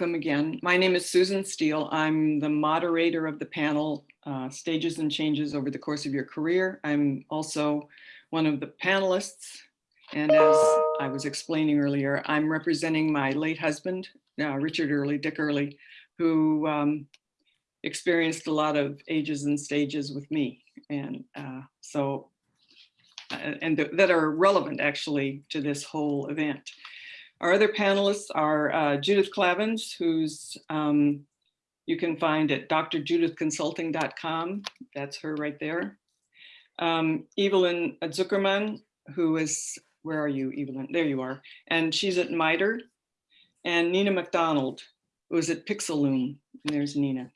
welcome again. My name is Susan Steele. I'm the moderator of the panel, uh, Stages and Changes Over the Course of Your Career. I'm also one of the panelists. And as I was explaining earlier, I'm representing my late husband, uh, Richard Oehrle, Dick Oehrle, who um, experienced a lot of ages and stages with me. And uh, so, uh, and th that are relevant actually to this whole event. Our other panelists are uh, Judith Klavans, who's um, you can find at drjudithconsulting.com. That's her right there. Um, Evelyn Tzoukermann, who is, where are you, Evelyn? There you are. And she's at MITRE. And Nina McDonald, who is at Pixeloom. And there's Nina.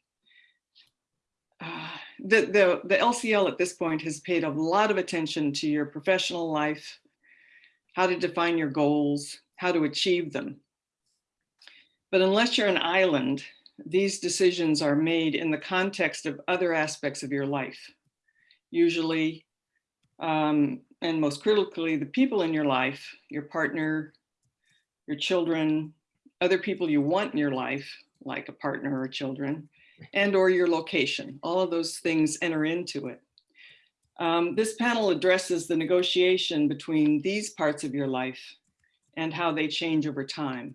Uh, the, the, the LCL at this point has paid a lot of attention to your professional life, how to define your goals, how to achieve them. But unless you're an island, these decisions are made in the context of other aspects of your life. Usually, um, and most critically, the people in your life, your partner, your children, other people you want in your life, like a partner or children, and or your location. All of those things enter into it. Um, this panel addresses the negotiation between these parts of your life and how they change over time.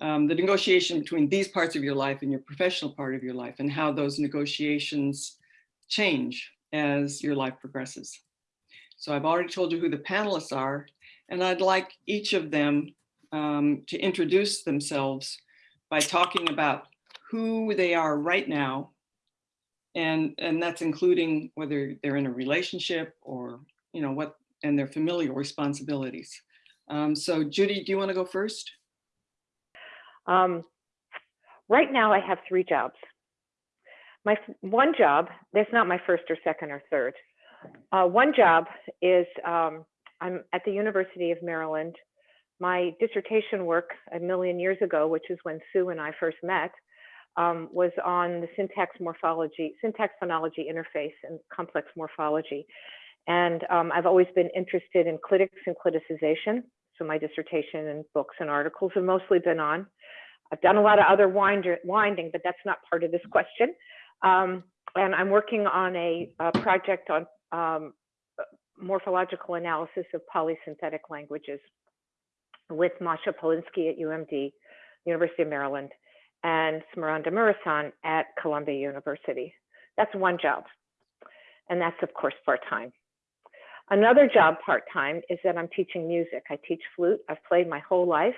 Um, the negotiation between these parts of your life and your professional part of your life and how those negotiations change as your life progresses. So I've already told you who the panelists are, and I'd like each of them um, to introduce themselves by talking about who they are right now. And, and that's including whether they're in a relationship or, you know, what, and their familial responsibilities. Um, so Judy, do you want to go first? Um, right now I have three jobs. My one job, that's not my first or second or third. Uh, one job is um, I'm at the University of Maryland. My dissertation work a million years ago, which is when Sue and I first met, um, was on the syntax morphology, syntax phonology interface and complex morphology. And um, I've always been interested in clitics and cliticization. So my dissertation and books and articles have mostly been on. I've done a lot of other winding, but that's not part of this question. Um, and I'm working on a, a project on um, morphological analysis of polysynthetic languages with Masha Polinsky at UMD, University of Maryland, and Smaranda Muresan at Columbia University. That's one job. And that's of course part-time. Another job part-time is that I'm teaching music. I teach flute. I've played my whole life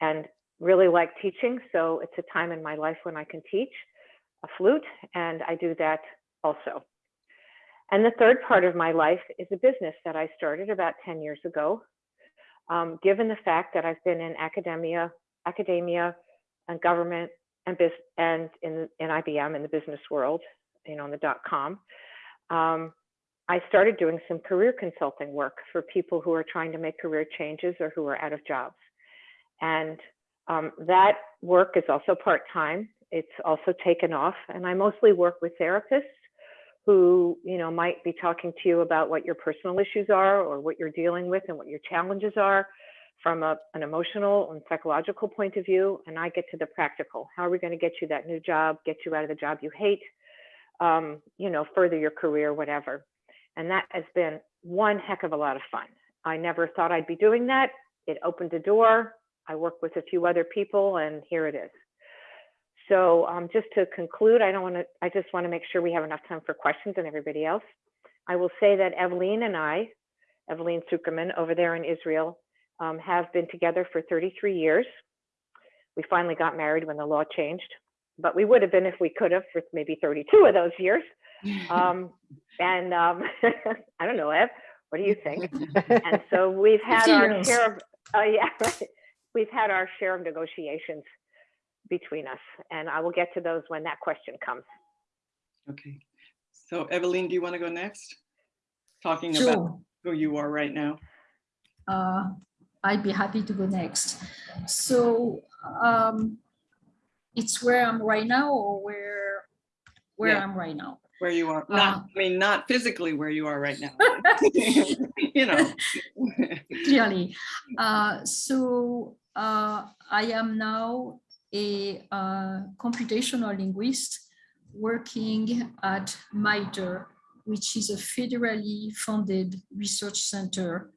and really like teaching. So it's a time in my life when I can teach a flute and I do that also. And the third part of my life is a business that I started about 10 years ago. Um, given the fact that I've been in academia, academia and government and, and in, in IBM in the business world, you know, in the dot com, um, I started doing some career consulting work for people who are trying to make career changes or who are out of jobs. And um, that work is also part-time. It's also taken off. And I mostly work with therapists who you know might be talking to you about what your personal issues are or what you're dealing with and what your challenges are from a, an emotional and psychological point of view and i get to the practical how are we going to get you that new job get you out of the job you hate um, you know further your career whatever and that has been one heck of a lot of fun. I never thought I'd be doing that. It opened a door. I work with a few other people and here it is. So um, just to conclude, I don't want to, I just want to make sure we have enough time for questions and everybody else. I will say that Evelyn and I, Evelyn Tzoukermann over there in Israel, um, have been together for 33 years. We finally got married when the law changed, but we would have been if we could have for maybe 32 of those years. Um, and um, I don't know, Ev, what do you think? and so we've had our share of, uh, yeah, right. we've had our share of negotiations between us, and I will get to those when that question comes. Okay. So Evelyn, do you want to go next? Talking sure. about who you are right now. Uh, I'd be happy to go next. So um, it's where I'm right now or where where yeah. I'm right now where you are not uh, i mean not physically where you are right now you know clearly uh, so uh, i am now a uh, computational linguist working at MITRE, which is a federally funded research center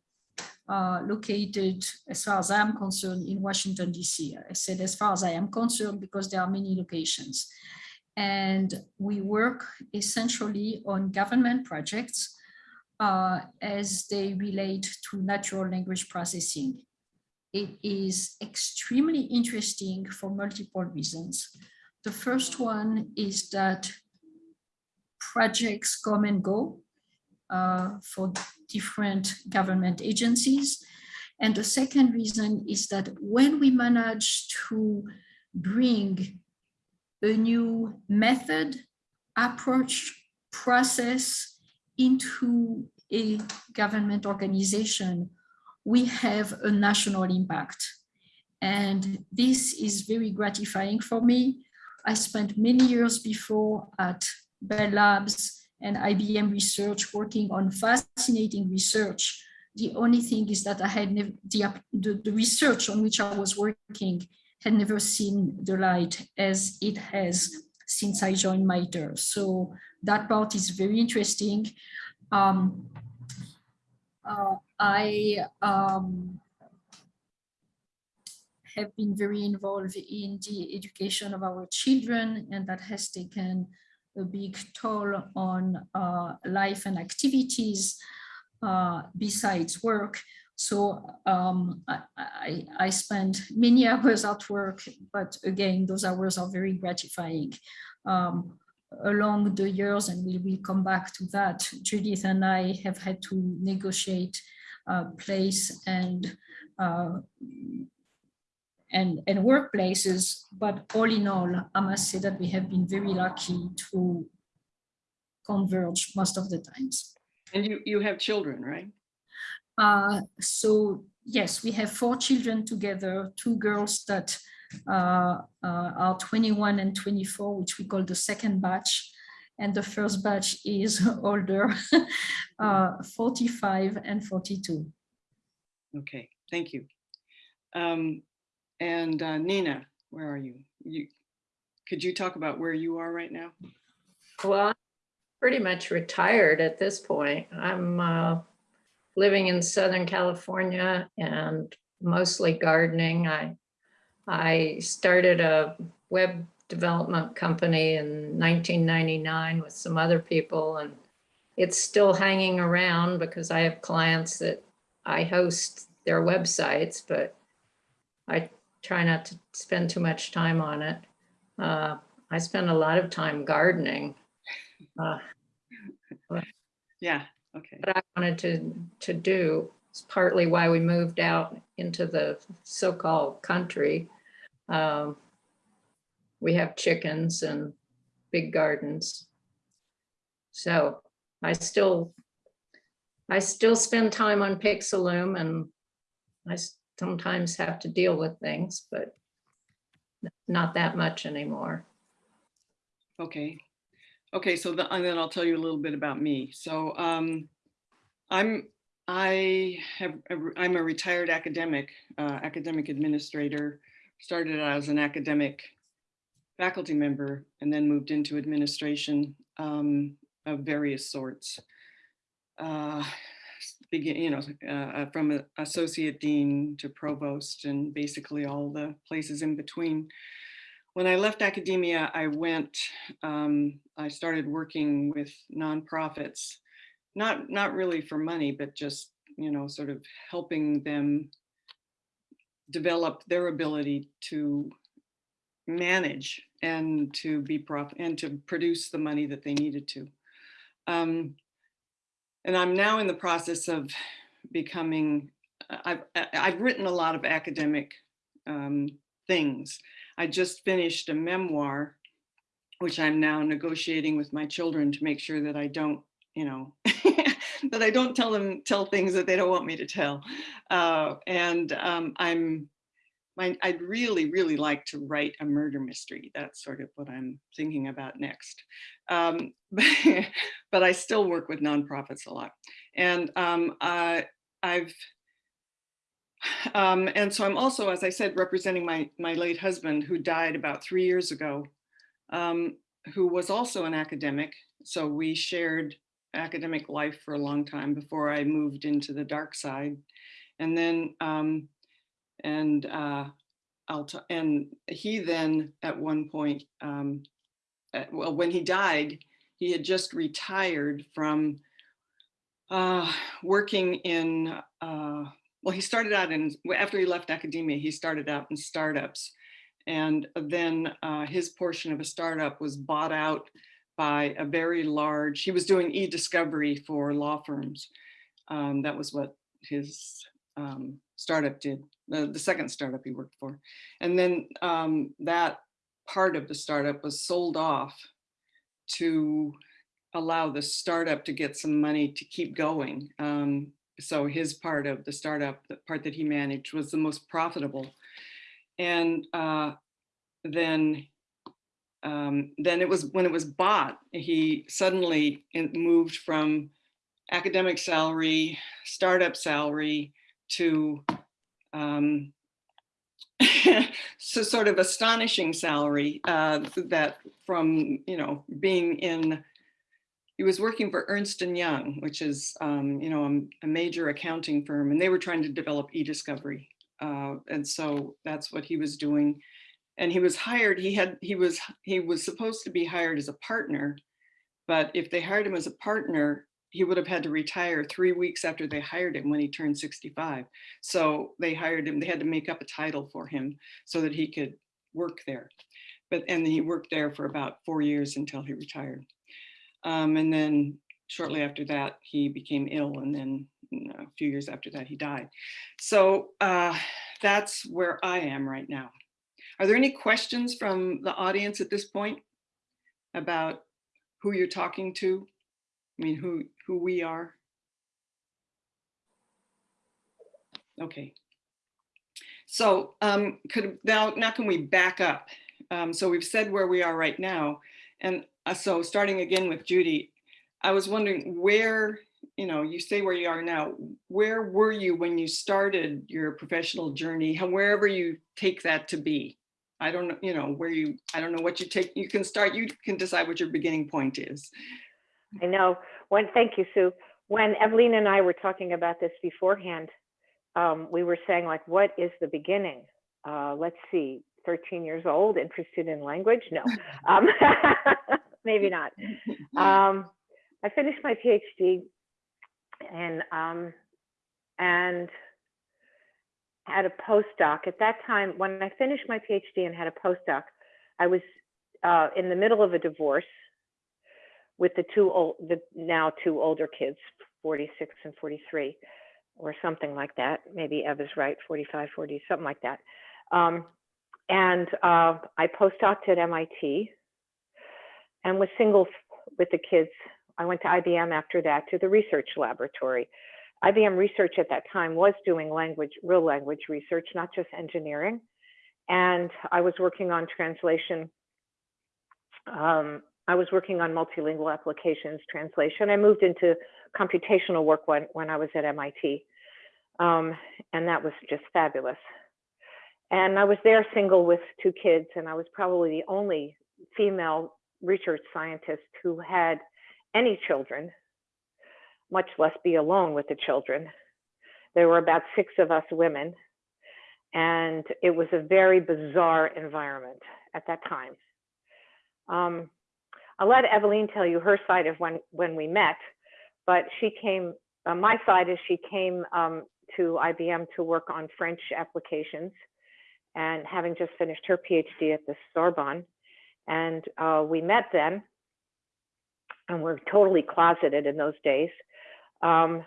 uh, located, as far as I'm concerned, in Washington, DC. I said as far as I am concerned because there are many locations. And we work essentially on government projects uh, as they relate to natural language processing. It is extremely interesting for multiple reasons. The first one is that projects come and go uh, for different government agencies. And the second reason is that when we manage to bring a new method, approach, process into a government organization, we have a national impact. And this is very gratifying for me. I spent many years before at Bell Labs and IBM research working on fascinating research. The only thing is that I had the, the, the research on which I was working had never seen the light as it has since I joined MITRE. So that part is very interesting. Um, uh, I um, have been very involved in the education of our children and that has taken a big toll on uh, life and activities uh, besides work. So um, I, I, I spend many hours at work, but again, those hours are very gratifying. Um, along the years, and we will come back to that, Judith and I have had to negotiate uh, place and uh, and, and workplaces, but all in all, I must say that we have been very lucky to converge most of the times. And you, you have children, right? Uh, so yes, we have four children together, two girls that uh, uh, are 21 and 24, which we call the second batch. And the first batch is older, uh, 45 and 42. Okay, thank you. Um, and uh, Nina, where are you? You could you talk about where you are right now? Well, I'm pretty much retired at this point. I'm uh, living in Southern California and mostly gardening. I I started a web development company in 1999 with some other people and it's still hanging around because I have clients that I host their websites, but I try not to spend too much time on it. Uh, I spend a lot of time gardening. Uh, Yeah, okay. what I wanted to, to do is partly why we moved out into the so-called country. Um, we have chickens and big gardens. So I still, I still spend time on Pixaloom and I sometimes have to deal with things, but not that much anymore. Okay. Okay, so the, and then I'll tell you a little bit about me. So um, I'm I have I'm a retired academic, uh, academic administrator. Started out as an academic faculty member and then moved into administration um, of various sorts. Uh, begin, you know, uh, from associate dean to provost and basically all the places in between. When I left academia, I went, um, I started working with nonprofits, not, not really for money, but just, you know, sort of helping them develop their ability to manage and to be prof and to produce the money that they needed to. Um, and I'm now in the process of becoming, I've, I've written a lot of academic um, things. I just finished a memoir, which I'm now negotiating with my children to make sure that I don't, you know, that I don't tell them, tell things that they don't want me to tell. Uh, and um, I'm, my, I'd really, really like to write a murder mystery. That's sort of what I'm thinking about next. Um, but, I still work with nonprofits a lot. And um, I've, Um, and so I'm also, as I said, representing my, my late husband who died about three years ago, um, who was also an academic. So we shared academic life for a long time before I moved into the dark side. And then, um, and uh, I'll, and he then at one point, um, uh, well, when he died, he had just retired from uh, working in, uh, well, he started out in, after he left academia, he started out in startups. And then uh, his portion of a startup was bought out by a very large, he was doing e-discovery for law firms. Um, that was what his um, startup did, the, the second startup he worked for. And then um, that part of the startup was sold off to allow the startup to get some money to keep going. So his part of the startup, the part that he managed was the most profitable. And uh, then, um, then it was when it was bought, he suddenly moved from academic salary, startup salary to um, so sort of astonishing salary uh, that from, you know, being in, he was working for Ernst Young, which is, um, you know, a, a major accounting firm, and they were trying to develop e-discovery. Uh, and so that's what he was doing. And he was hired, he had, he was, he was supposed to be hired as a partner, but if they hired him as a partner, he would have had to retire three weeks after they hired him when he turned 65. So they hired him, they had to make up a title for him so that he could work there. But, and he worked there for about four years until he retired. Um, and then shortly after that, he became ill and then you know, a few years after that, he died. So uh, that's where I am right now. Are there any questions from the audience at this point about who you're talking to? I mean, who, who we are? Okay. So um, could now, now can we back up? Um, so we've said where we are right now. And uh, so starting again with Judy, I was wondering where, you know, you say where you are now, where were you when you started your professional journey, wherever you take that to be? I don't know, you know, where you, I don't know what you take, you can start, you can decide what your beginning point is. I know. When, thank you, Sue. When Evelyn and I were talking about this beforehand, um, we were saying like, what is the beginning? Uh, let's see, 13 years old, interested in language? No, um, maybe not. Um, I finished my PhD and um, and had a postdoc. At that time, when I finished my PhD and had a postdoc, I was uh, in the middle of a divorce with the two old, the now two older kids, 46 and 43, or something like that. Maybe Eva's right, 45, 40, something like that. Um, and uh, I postdoced at MIT and was single with the kids. I went to IBM after that to the research laboratory. IBM research at that time was doing language, real language research, not just engineering. And I was working on translation um, I was working on multilingual applications translation. I moved into computational work when, when I was at MIT. Um, and that was just fabulous. And I was there single with two kids, and I was probably the only female research scientist who had any children, much less be alone with the children. There were about six of us women, and it was a very bizarre environment at that time. Um, I'll let Evelyn tell you her side of when when we met, but she came. Uh, my side is she came um, to IBM to work on French applications, and having just finished her PhD at the Sorbonne, and uh, we met then, and we're totally closeted in those days. Um,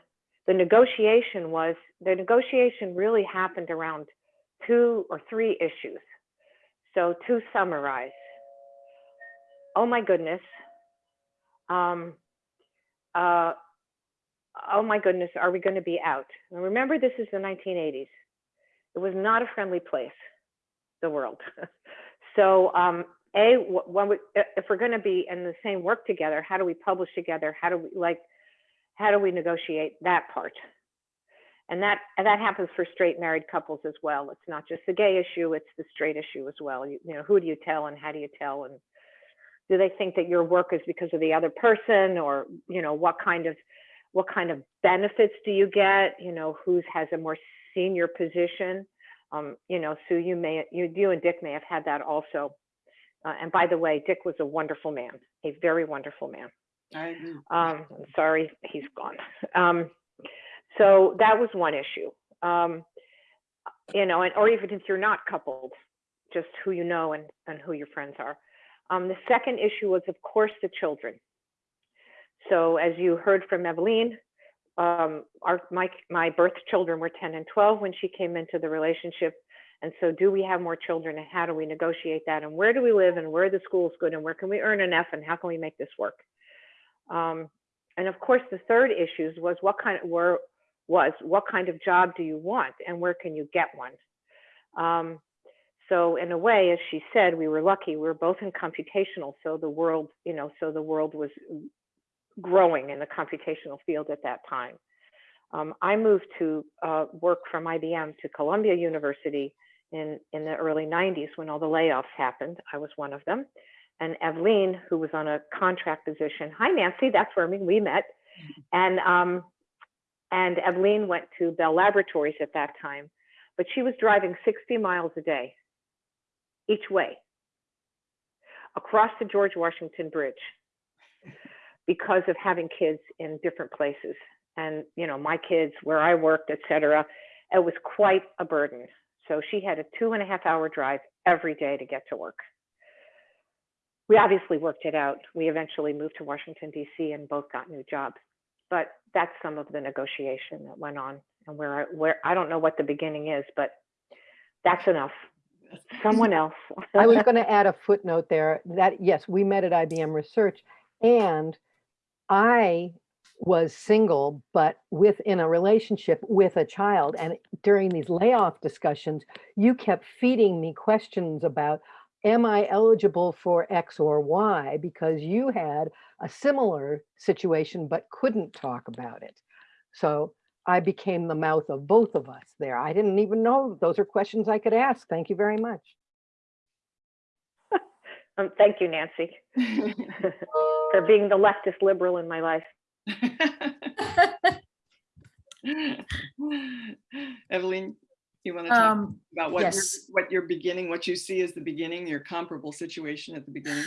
the negotiation was the negotiation really happened around two or three issues. So to summarize, oh my goodness, um, uh, oh my goodness, are we going to be out? And remember, this is the 1980s. It was not a friendly place, the world. so, um, a when we, if we're going to be in the same work together, how do we publish together? How do we like? How do we negotiate that part? And that, and that happens for straight married couples as well. It's not just the gay issue, it's the straight issue as well. You, you know, who do you tell and how do you tell? And do they think that your work is because of the other person or, you know, what kind of, what kind of benefits do you get? You know, who has a more senior position? Um, you know, Sue, you may, you, you and Dick may have had that also. Uh, and by the way, Dick was a wonderful man, a very wonderful man. I agree. Um, I'm sorry, he's gone. Um, so that was one issue. Um, you know, and, or even if you're not coupled, just who you know and, and who your friends are. Um, the second issue was, of course, the children. So as you heard from Eveline, um, our, my, my birth children were 10 and 12 when she came into the relationship. And so do we have more children and how do we negotiate that? And where do we live and where are the schools good and where can we earn enough and how can we make this work? Um, and of course, the third issues was what kind of were was what kind of job do you want and where can you get one? Um, so in a way, as she said, we were lucky. We were both in computational, so the world, you know, so the world was growing in the computational field at that time. Um, I moved to uh, work from IBM to Columbia University in, in the early 90s when all the layoffs happened. I was one of them. And Evelyn, who was on a contract position, hi Nancy, that's where we met. And, um, and Eveline went to Bell Laboratories at that time, but she was driving 60 miles a day each way across the George Washington Bridge because of having kids in different places. And, you know, my kids, where I worked, et cetera, it was quite a burden. So she had a two and a half hour drive every day to get to work. We obviously worked it out. We eventually moved to Washington, D.C., and both got new jobs. But that's some of the negotiation that went on, and where I, where I don't know what the beginning is, but that's enough. Someone else. I was going to add a footnote there that, yes, we met at IBM Research and I was single, but within a relationship with a child. And during these layoff discussions, you kept feeding me questions about, am I eligible for X or Y? Because you had a similar situation, but couldn't talk about it. So I became the mouth of both of us there. I didn't even know those are questions I could ask. Thank you very much. Um, thank you, Nancy, for being the leftist liberal in my life. Evelyn, you want to talk Um, about what your, yes. what your beginning, what you see as the beginning, your comparable situation at the beginning?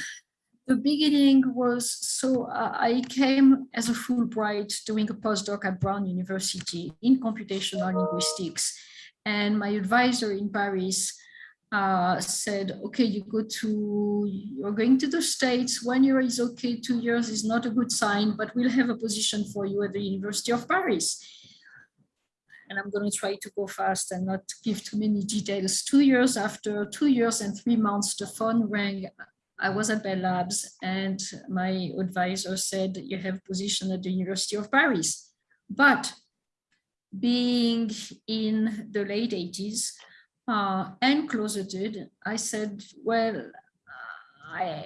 the beginning was so uh, I came as a Fulbright doing a postdoc at Brown University in computational linguistics. And my advisor in Paris uh, said, okay, you go to, you're going to the States, one year is okay, two years is not a good sign, but we'll have a position for you at the University of Paris. And I'm going to try to go fast and not give too many details. Two years after, two years and three months, the phone rang I was at Bell Labs and my advisor said you have a position at the University of Paris. But being in the late 80s uh, and closeted, I said, well, I, uh,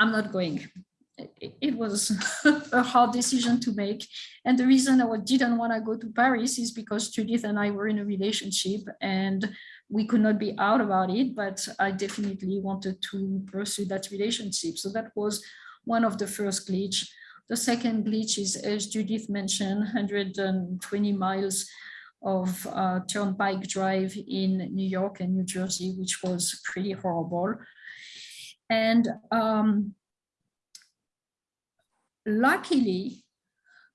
I'm not going. It, it was a hard decision to make. And the reason I didn't want to go to Paris is because Judith and I were in a relationship and we could not be out about it, but I definitely wanted to pursue that relationship. So that was one of the first glitch. The second glitch is, as Judith mentioned, 120 miles of uh, Turnpike Drive in New York and New Jersey, which was pretty horrible. And um, luckily,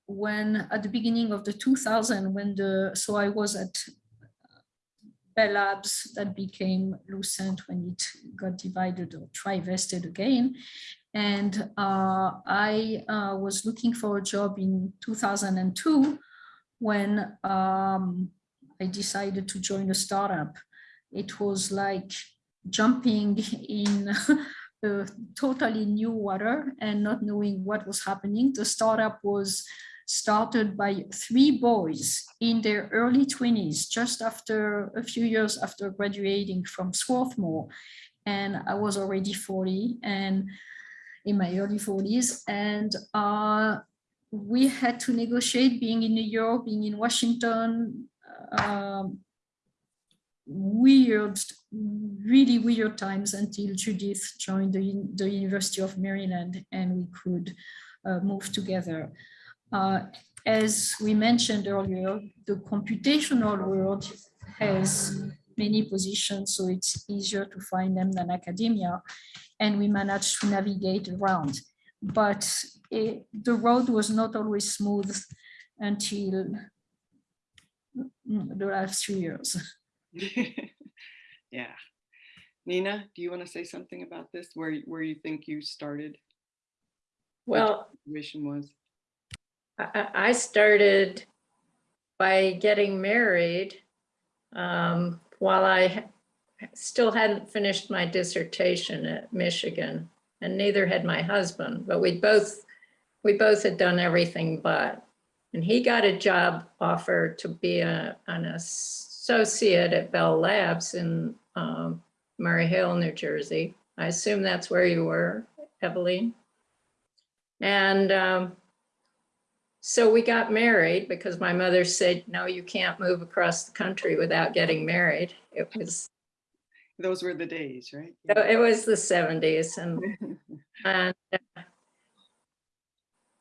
when at the beginning of the 2000, when the, so I was at Bell Labs that became Lucent when it got divided or trivested again. And uh, I uh, was looking for a job in 2002 when um, I decided to join a startup. It was like jumping in a totally new water and not knowing what was happening. The startup was started by three boys in their early 20s, just after a few years after graduating from Swarthmore. And I was already 40 and in my early 40s. And uh, we had to negotiate being in New York, being in Washington, um, weird, really weird times until Judith joined the, the University of Maryland and we could uh, move together. Uh, as we mentioned earlier, the computational world has many positions, so it's easier to find them than academia. And we managed to navigate around. But it, the road was not always smooth until mm, the last few years. Yeah. Nina, do you want to say something about this, where, where you think you started? Well, Situation was? I, I- I started by getting married um, while I still hadn't finished my dissertation at Michigan, and neither had my husband, but we both, we both had done everything but. And he got a job offer to be a, an associate at Bell Labs in um, Murray Hill, New Jersey. I assume that's where you were, Evelyn. And um, so we got married because my mother said, no, you can't move across the country without getting married. It was, Those were the days, right? it was the seventies and, and, uh,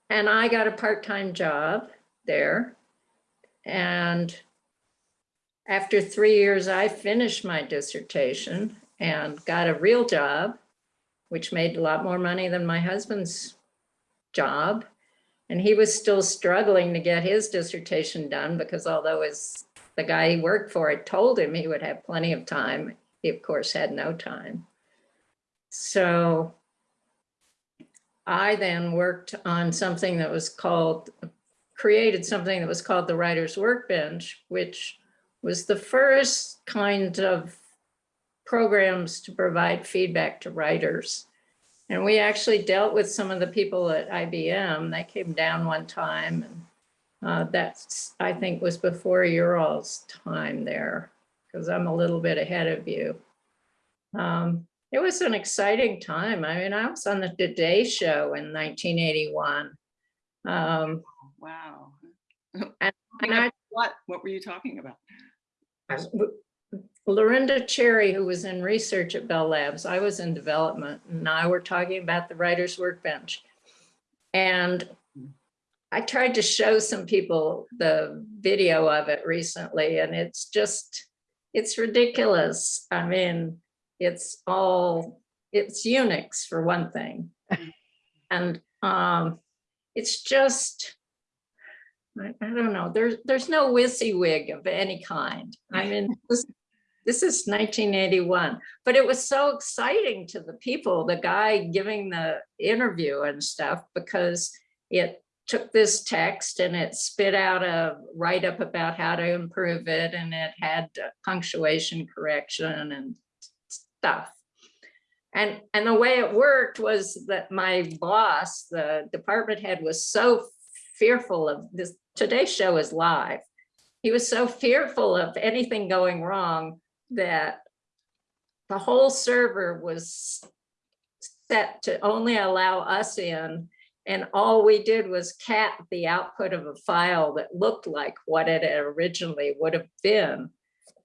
and I got a part-time job there. And after three years, I finished my dissertation and got a real job, which made a lot more money than my husband's job. And he was still struggling to get his dissertation done because although his, the guy he worked for had told him he would have plenty of time, he of course had no time. So I then worked on something that was called, created something that was called the Writer's Workbench, which was the first kind of programs to provide feedback to writers. And we actually dealt with some of the people at IBM. They came down one time and uh, that's, I think, was before your all's time there, because I'm a little bit ahead of you. Um, it was an exciting time. I mean, I was on the Today Show in 1981. Um, Wow. and I What, what were you talking about? Lorinda Cherry, who was in research at Bell Labs, I was in development, and I were talking about the writer's workbench. And I tried to show some people the video of it recently, and it's just, it's ridiculous. I mean, it's all, it's Unix for one thing. And um, it's just, I, I don't know, there's, there's no WYSIWYG of any kind. I mean, this, this is 1981, but it was so exciting to the people, the guy giving the interview and stuff, because it took this text and it spit out a write-up about how to improve it, and it had punctuation correction and stuff. And, and the way it worked was that my boss, the department head, was so fearful of this, today's show is live. He was so fearful of anything going wrong that the whole server was set to only allow us in. And all we did was cat the output of a file that looked like what it originally would have been.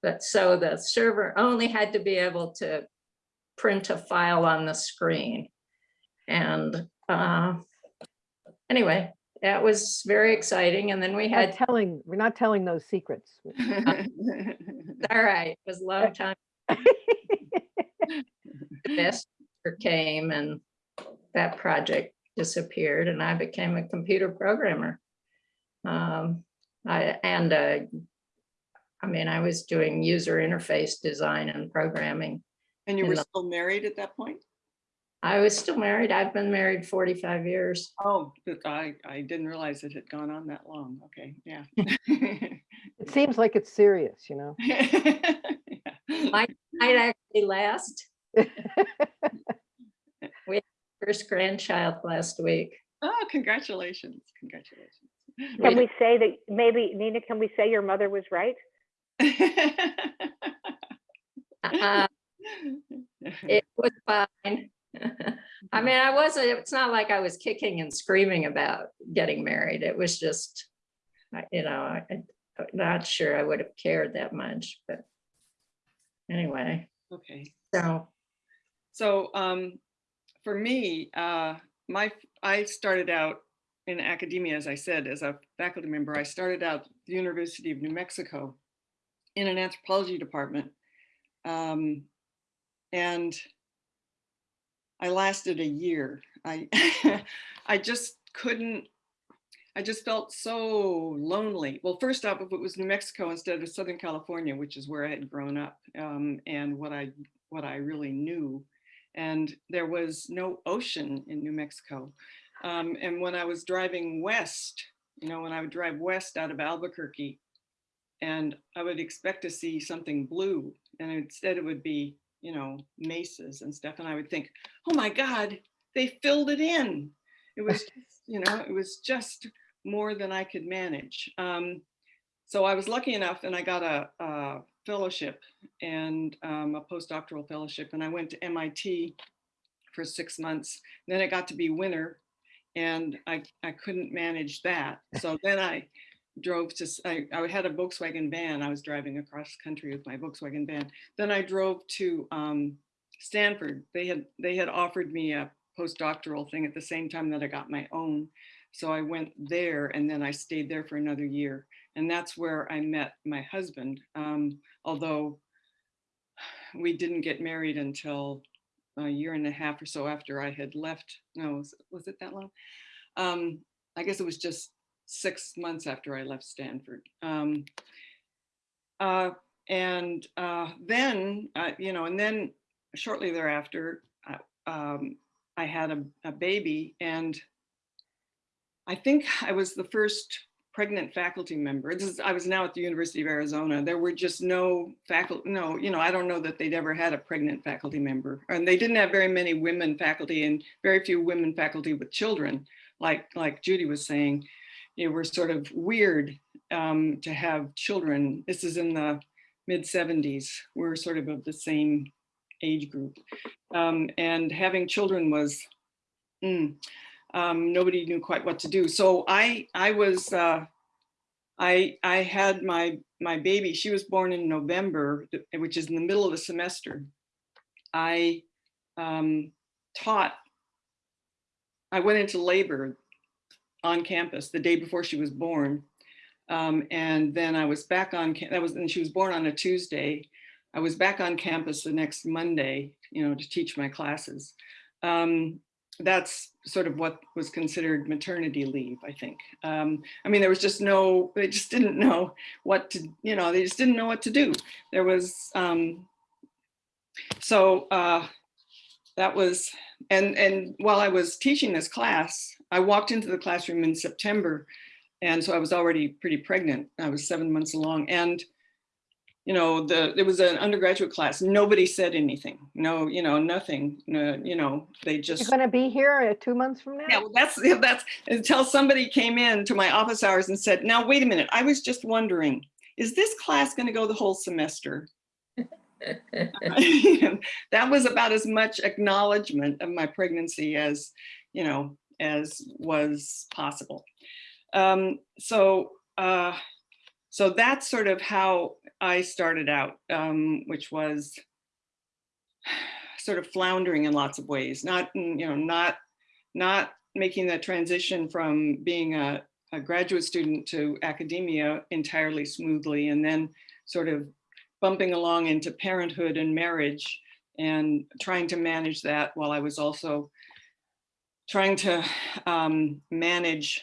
But so the server only had to be able to print a file on the screen. And uh, anyway, that was very exciting. And then we Not had, telling, we're not telling those secrets. all right, it was a long time. the best came and that project disappeared and I became a computer programmer. Um, I, and, uh, I mean, I was doing user interface design and programming. And you were the- still married at that point? I was still married. I've been married 45 years. Oh, I, I didn't realize it had gone on that long. Okay, yeah. It seems like it's serious, you know? Might Might actually last. We had first grandchild last week. Oh, congratulations, congratulations. Can we say that, maybe, Nina, can we say your mother was right? Uh, It was fine. I mean, I wasn't, it's not like I was kicking and screaming about getting married. It was just, you know, I, I'm not sure I would have cared that much, but anyway, Okay. so, So um, for me, uh, my I started out in academia, as I said, as a faculty member. I started out the University of New Mexico in an anthropology department. Um, and I lasted a year. I I just couldn't, I just felt so lonely. Well, first off, if it was New Mexico instead of Southern California, which is where I had grown up um, and what I what I really knew. And there was no ocean in New Mexico. Um, and when I was driving west, you know, when I would drive west out of Albuquerque, and I would expect to see something blue, and instead it would be, you know, mesas and stuff. And I would think, oh my God, they filled it in. It was, you know, it was just more than I could manage. Um, so I was lucky enough, and I got a, a fellowship and um, a postdoctoral fellowship, and I went to MIT for six months. Then it got to be winter, and I I couldn't manage that. So then I drove to, I had a Volkswagen van. I was driving across country with my Volkswagen van. Then I drove to um, Stanford. They had, they had offered me a postdoctoral thing at the same time that I got my own. So I went there and then I stayed there for another year. And that's where I met my husband. Um, although we didn't get married until a year and a half or so after I had left. No, was, was it that long? Um, I guess it was just six months after I left Stanford. Um, uh, and uh, then, uh, you know, and then shortly thereafter, um, I had a, a baby and I think I was the first pregnant faculty member. This is, I was now at the University of Arizona. There were just no faculty, no, you know, I don't know that they'd ever had a pregnant faculty member. And they didn't have very many women faculty and very few women faculty with children. Like, like Judy was saying, it was sort of weird um, to have children. This is in the mid 70s. We're sort of of the same age group. Um, and having children was, mm, um, nobody knew quite what to do. So I, I was, uh, I, I had my, my baby, she was born in November, which is in the middle of the semester. I um, taught, I went into labor on campus the day before she was born. Um, and then I was back on, that was, and she was born on a Tuesday. I was back on campus the next Monday, you know, to teach my classes. Um, that's sort of what was considered maternity leave, I think. Um, I mean, there was just no, they just didn't know what to, you know, they just didn't know what to do. There was, um, so uh, that was, and, and while I was teaching this class, I walked into the classroom in September. And so I was already pretty pregnant. I was seven months along. And you know, the there was an undergraduate class. Nobody said anything. No, you know, nothing. No, you know, they You're just gonna be here uh, two months from now? yeah. Well, that's that's until somebody came in to my office hours and said, "Now wait a minute. I was just wondering, is this class going to go the whole semester?" that was about as much acknowledgement of my pregnancy as you know as was possible. Um, so. Uh, so that's sort of how I started out, um, which was sort of floundering in lots of ways, not, mm, you know, not, not making the transition from being a, a graduate student to academia entirely smoothly, and then sort of bumping along into parenthood and marriage and trying to manage that while I was also trying to um, manage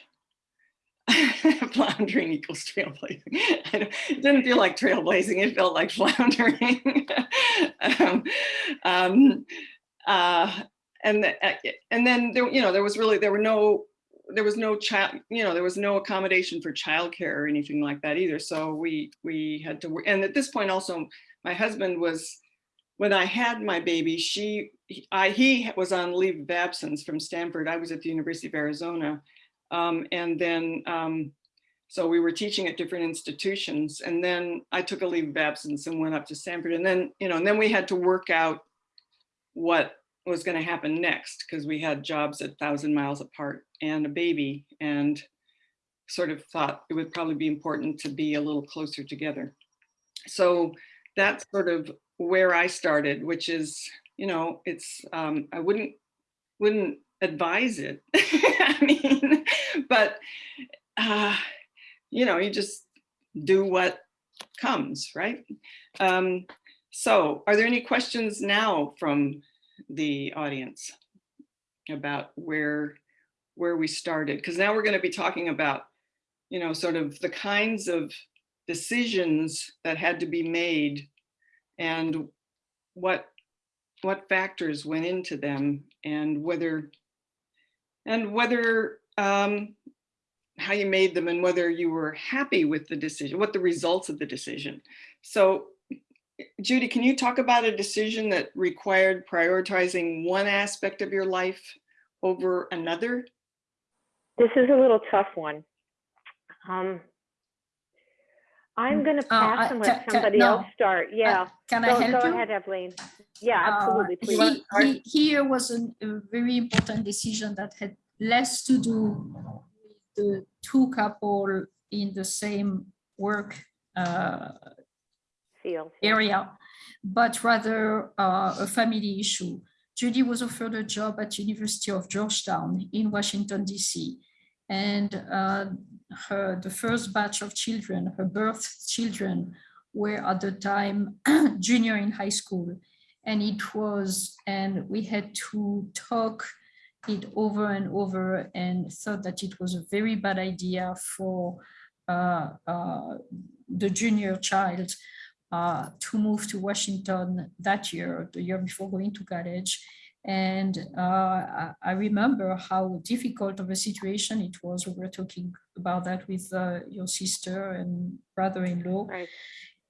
floundering equals trailblazing. It didn't feel like trailblazing, it felt like floundering. um, um, uh, and, the- uh, and then there, you know, there was really, there were no, there was no child, you know, there was no accommodation for childcare or anything like that either. So we, we had to, and at this point also, my husband was, when I had my baby, she, I, he was on leave of absence from Stanford. I was at the University of Arizona. Um, and then, um, so we were teaching at different institutions and then I took a leave of absence and went up to Stanford and then, you know, and then we had to work out what, was going to happen next because we had jobs a thousand miles apart and a baby and sort of thought it would probably be important to be a little closer together. So that's sort of where I started, which is, you know, it's, um, I wouldn't, wouldn't advise it. I mean, but, uh, you know, you just do what comes, right? Um, so are there any questions now from the audience about where, where we started? Because now we're going to be talking about, you know, sort of the kinds of decisions that had to be made and what what factors went into them and whether and whether um, how you made them and whether you were happy with the decision, what the results of the decision. So Judy, can you talk about a decision that required prioritizing one aspect of your life over another? This is a little tough one. Um, I'm Mm, going to uh, I- pass and let somebody no. else start. Yeah. Uh, Can I Go, help go you? ahead, Evelyn. Yeah, Uh, absolutely. Please. he- he- Here was an- a very important decision that had less to do with the two couple in the same work uh, Field. area, but rather uh, a family issue. Judy was offered a job at University of Georgetown in Washington, DC. And uh, her, the first batch of children, her birth children, were at the time junior in high school. And it was, and we had to talk it over and over and thought that it was a very bad idea for uh, uh, the junior child uh, to move to Washington that year, the year before going to college. And uh, I, I remember how difficult of a situation it was. We were talking about that with uh, your sister and brother-in-law Right.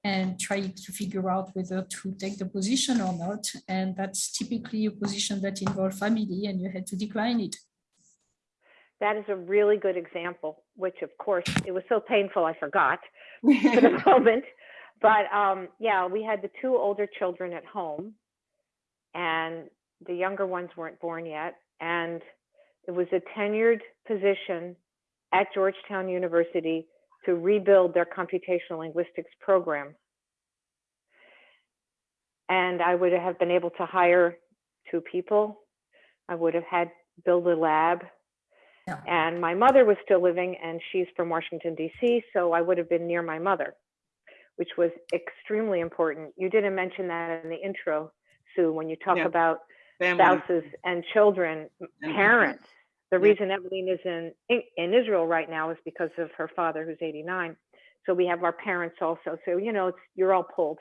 And try to figure out whether to take the position or not. And that's typically a position that involved family and you had to decline it. That is a really good example, which of course, it was so painful, I forgot for the moment. But um, yeah, we had the two older children at home and the younger ones weren't born yet. And it was a tenured position at Georgetown University to rebuild their computational linguistics program. And I would have been able to hire two people. I would have had build a lab. Yeah. And my mother was still living and she's from Washington DC, so I would have been near my mother, which was extremely important. You didn't mention that in the intro, Sue, when you talk Yeah. about Family spouses and children, and parents. The Yeah. reason Evelyn is in, in Israel right now is because of her father who's 89. So we have our parents also. So, you know, it's, you're all pulled.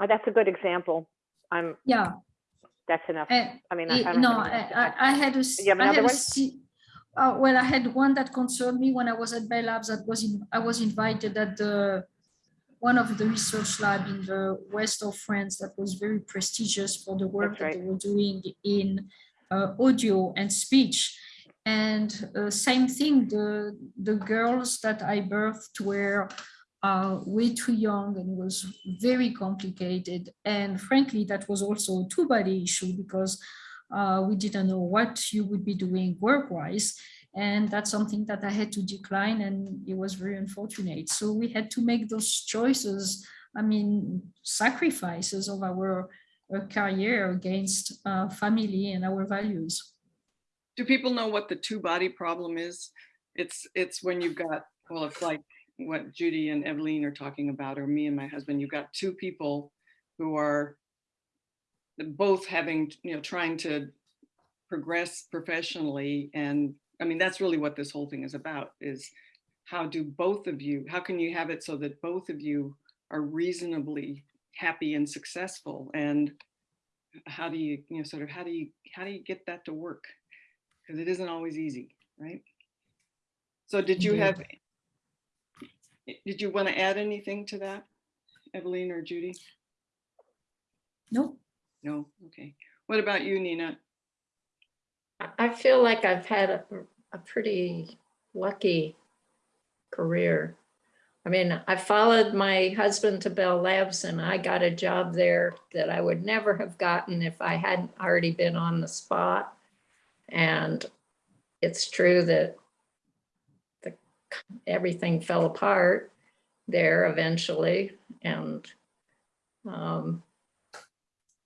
Uh, that's a good example. I'm, Yeah. that's enough. And I mean, I, I Eh, don't No, I. I I had a. You have I had another a one? uh, well, I had one that concerned me when I was at Bell Labs. That was in, I was invited at the one of the research lab in the west of France that was very prestigious for the work That's that they were doing in uh, audio and speech. And uh, same thing, the the girls that I birthed were uh, way too young and was very complicated. And frankly, that was also a two-body issue because uh, we didn't know what you would be doing work-wise. And that's something that I had to decline and it was very unfortunate. So we had to make those choices, I mean, sacrifices of our uh, career against uh, family and our values. Do people know what the two body problem is? It's, it's when you've got, well, it's like what Judy and Evelyn are talking about, or me and my husband, you've got two people who are both having, you know, trying to progress professionally. And I mean, that's really what this whole thing is about is how do both of you, how can you have it so that both of you are reasonably happy and successful? And how do you, you know, sort of, how do you, how do you get that to work? because it isn't always easy, right? So did you Indeed. have, did you want to add anything to that, Evelyn or Judy? No, No, okay. What about you, Nina? I- I feel like I've had a, a pretty lucky career. I mean, I followed my husband to Bell Labs and I got a job there that I would never have gotten if I hadn't already been on the spot. And it's true that the, everything fell apart there eventually and um,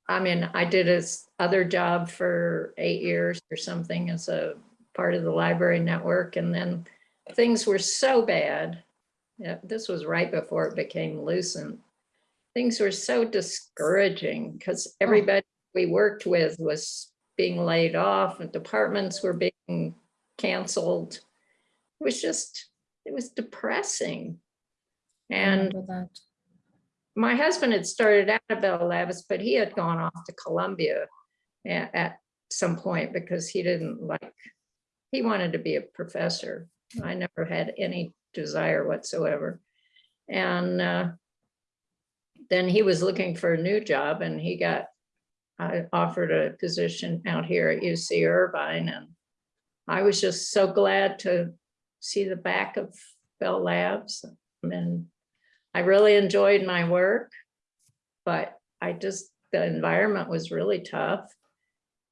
I mean, I did this other job for eight years or something as a part of the library network and then things were so bad. Yeah, this was right before it became Lucent. Things were so discouraging because oh. everybody we worked with was being laid off and departments were being canceled. It was just, it was depressing. And that. my husband had started out at Bell Labs, but he had gone off to Columbia at, at some point because he didn't like, he wanted to be a professor. I never had any desire whatsoever. And uh, then he was looking for a new job and he got uh, offered a position out here at UC Irvine. And I was just so glad to see the back of Bell Labs. And I really enjoyed my work, but I just, the environment was really tough.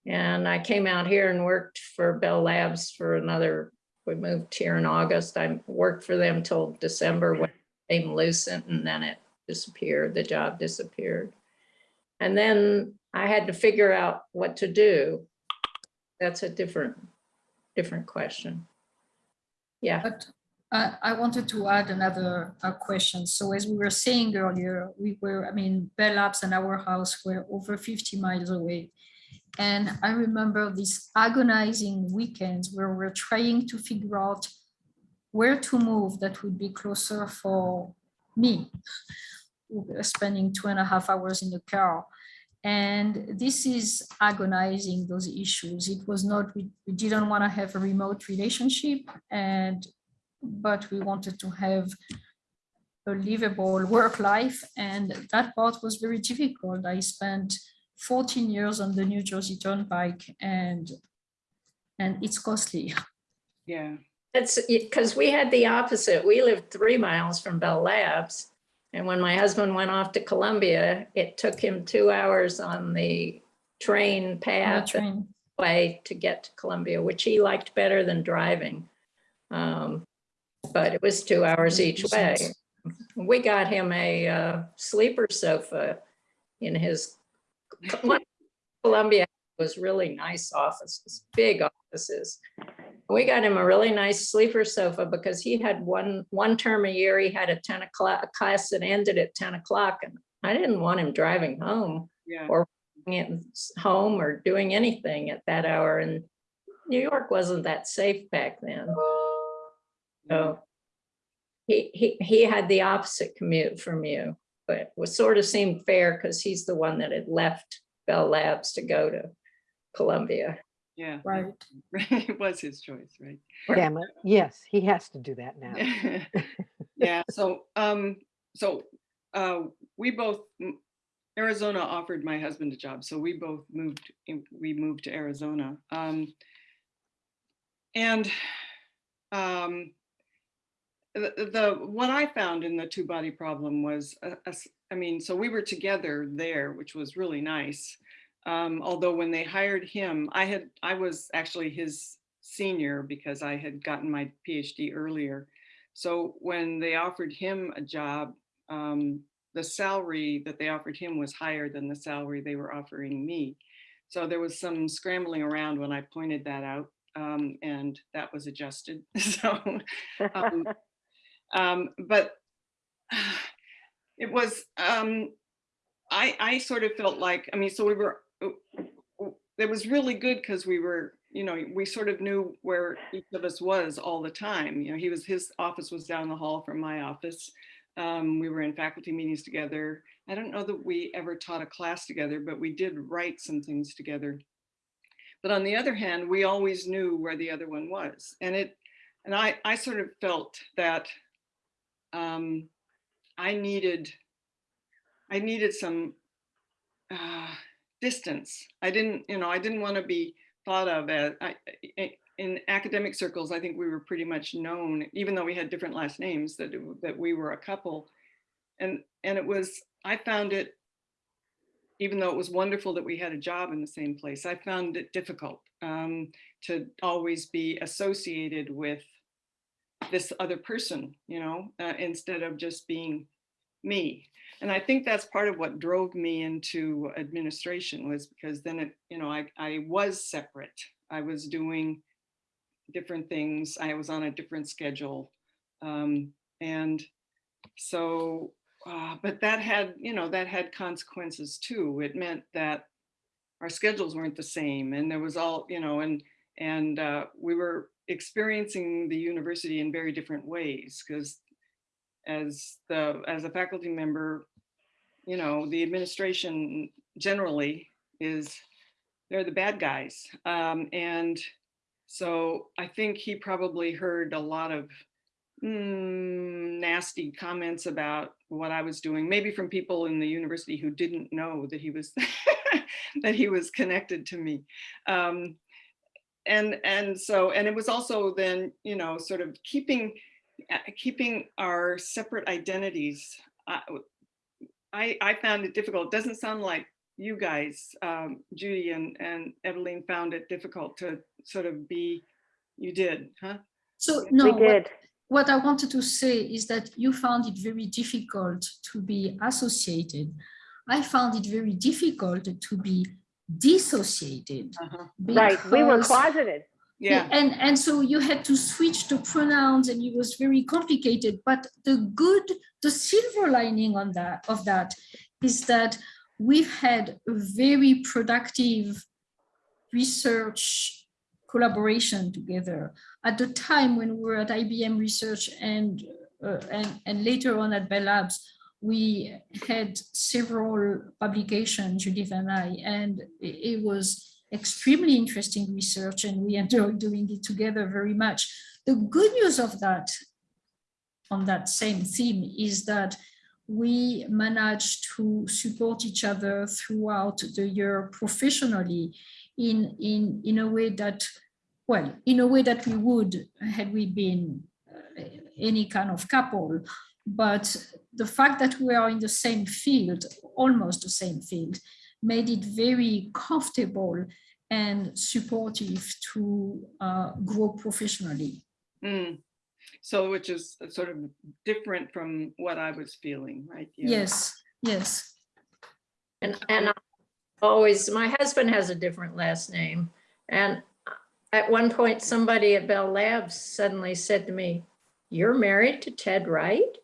And I came out here and worked for Bell Labs for another, we moved here in August. I worked for them till December when it became Lucent and then it disappeared, the job disappeared. And then I had to figure out what to do. That's a different, different question. Yeah. But I, I wanted to add another uh, question. So as we were saying earlier, we were, I mean, Bell Labs and our house were over 50 miles away. And I remember these agonizing weekends where we're trying to figure out where to move that would be closer for me. Spending two and a half hours in the car. And this is agonizing those issues. It was not, we, we didn't want to have a remote relationship and but we wanted to have a livable work life and that part was very difficult. I spent 14 years on the New Jersey Turnpike and and it's costly. Yeah, That's because we had the opposite. We lived three miles from Bell Labs. And when my husband went off to Columbia, it took him two hours on the train on the path train. way to get to Columbia, which he liked better than driving. Um, But it was two hours each way. We got him a uh, sleeper sofa in his Columbia was really nice offices, big offices. We got him a really nice sleeper sofa because he had one, one term a year, he had a 10 o'clock class that ended at 10 o'clock and I didn't want him driving home yeah. Or- home or doing anything at that hour. And New York wasn't that safe back then. So he, he, he had the opposite commute from you, but was sort of seemed fair because he's the one that had left Bell Labs to go to Columbia. Yeah, Right. it was his choice, right? Damn it. Yes, he has to do that now. Yeah, so, um, so, uh, we both, Arizona offered my husband a job, so we both moved, in- we moved to Arizona. Um, and, um, the, what I found in the two body problem was, a- a s- I mean, so we were together there, which was really nice. Um, although when they hired him, I had, I was actually his senior because I had gotten my PhD earlier. So when they offered him a job, um, the salary that they offered him was higher than the salary they were offering me. So there was some scrambling around when I pointed that out, um, and that was adjusted. So, um, um, but it was, um, I, I sort of felt like, I mean, so we were, uh, it was really good because we were, you know, we sort of knew where each of us was all the time. You know, he was, his office was down the hall from my office. Um, we were in faculty meetings together. I don't know that we ever taught a class together, but we did write some things together. But on the other hand, we always knew where the other one was. And it, and I, I sort of felt that um, I needed, I needed some uh, distance. I didn't, you know, I didn't want to be thought of as, I, in academic circles, I think we were pretty much known, even though we had different last names, that, that we were a couple. And, and it was, I found it, even though it was wonderful that we had a job in the same place, I found it difficult um, to always be associated with this other person, you know, uh, instead of just being me. And I think that's part of what drove me into administration was because then it, you know, I, I was separate. I was doing different things. I was on a different schedule. Um, and so, uh, but that had, you know, that had consequences too. It meant that our schedules weren't the same and there was all, you know, and, and uh, we were experiencing the university in very different ways because as the, as a faculty member, you know, the administration generally is, they're the bad guys. Um, and so I think he probably heard a lot of mm, nasty comments about what I was doing, maybe from people in the university who didn't know that he was that he was connected to me. Um, and and so and it was also then you know sort of keeping uh, keeping our separate identities. I, I I found it difficult. It doesn't sound like you guys, um, Judy and and Eveline, found it difficult to sort of be. You did, huh? So no, We what, did. what I wanted to say is that you found it very difficult to be associated. I found it very difficult to be dissociated. Uh-huh. Right, we were closeted. Yeah. And, and so you had to switch to pronouns and it was very complicated. But the good, the silver lining on that, of that is that we've had a very productive research collaboration together. At the time when we were at IBM Research and, uh, and, and later on at Bell Labs, we had several publications, Judith and I, and it, was extremely interesting research and we enjoyed doing it together very much. The good news of that, on that same theme, is that we managed to support each other throughout the year professionally in, in, in a way that, well, in a way that we would had we been uh, any kind of couple. But the fact that we are in the same field, almost the same field, made it very comfortable and supportive to uh, grow professionally. Mm. So which is sort of different from what I was feeling, right? Yeah. Yes, yes. And, and I always, my husband has a different last name. And at one point, somebody at Bell Labs suddenly said to me, you're married to Ted Wright?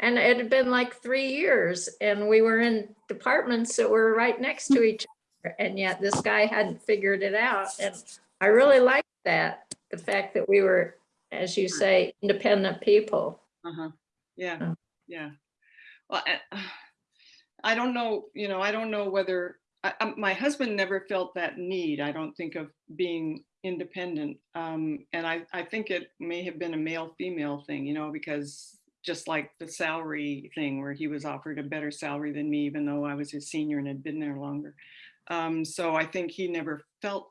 And it had been like three years and we were in departments that were right next to each other. And yet this guy hadn't figured it out. And I really liked that, the fact that we were, as you say, independent people. Uh-huh. Yeah, Oh. yeah. Well, I, I don't know, you know, I don't know whether, I, my husband never felt that need, I don't think of being independent. Um, and I, I think it may have been a male-female thing, you know, because just like the salary thing where he was offered a better salary than me, even though I was his senior and had been there longer. Um, so I think he never felt,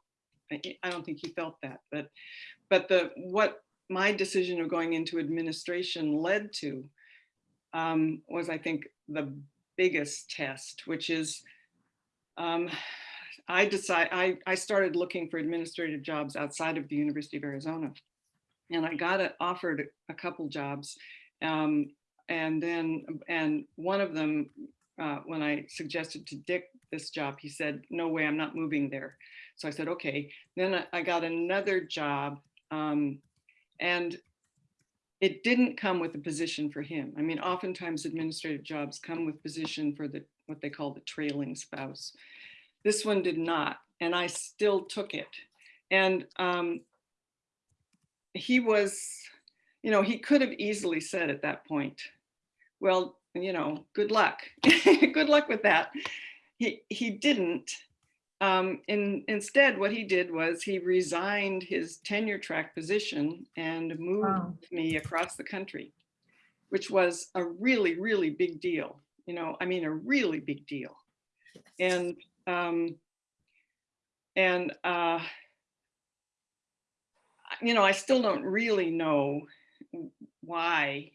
I don't think he felt that, but, but the, what my decision of going into administration led to um, was, I think, the biggest test, which is um, I decide I, I started looking for administrative jobs outside of the University of Arizona. And I got offered a couple jobs. Um, and then, and one of them, uh, when I suggested to Dick this job, he said, no way, I'm not moving there. So I said, okay. Then I- got another job um, and it didn't come with a position for him. I mean, oftentimes administrative jobs come with position for the, what they call the trailing spouse. This one did not, and I still took it. And um, he was, you know, he could have easily said at that point, well, you know, good luck. good luck with that. He, he didn't. Um, in, instead, what he did was he resigned his tenure track position and moved Wow. me across the country, which was a really, really big deal. You know, I mean, a really big deal. And um, and uh, you know, I still don't really know why,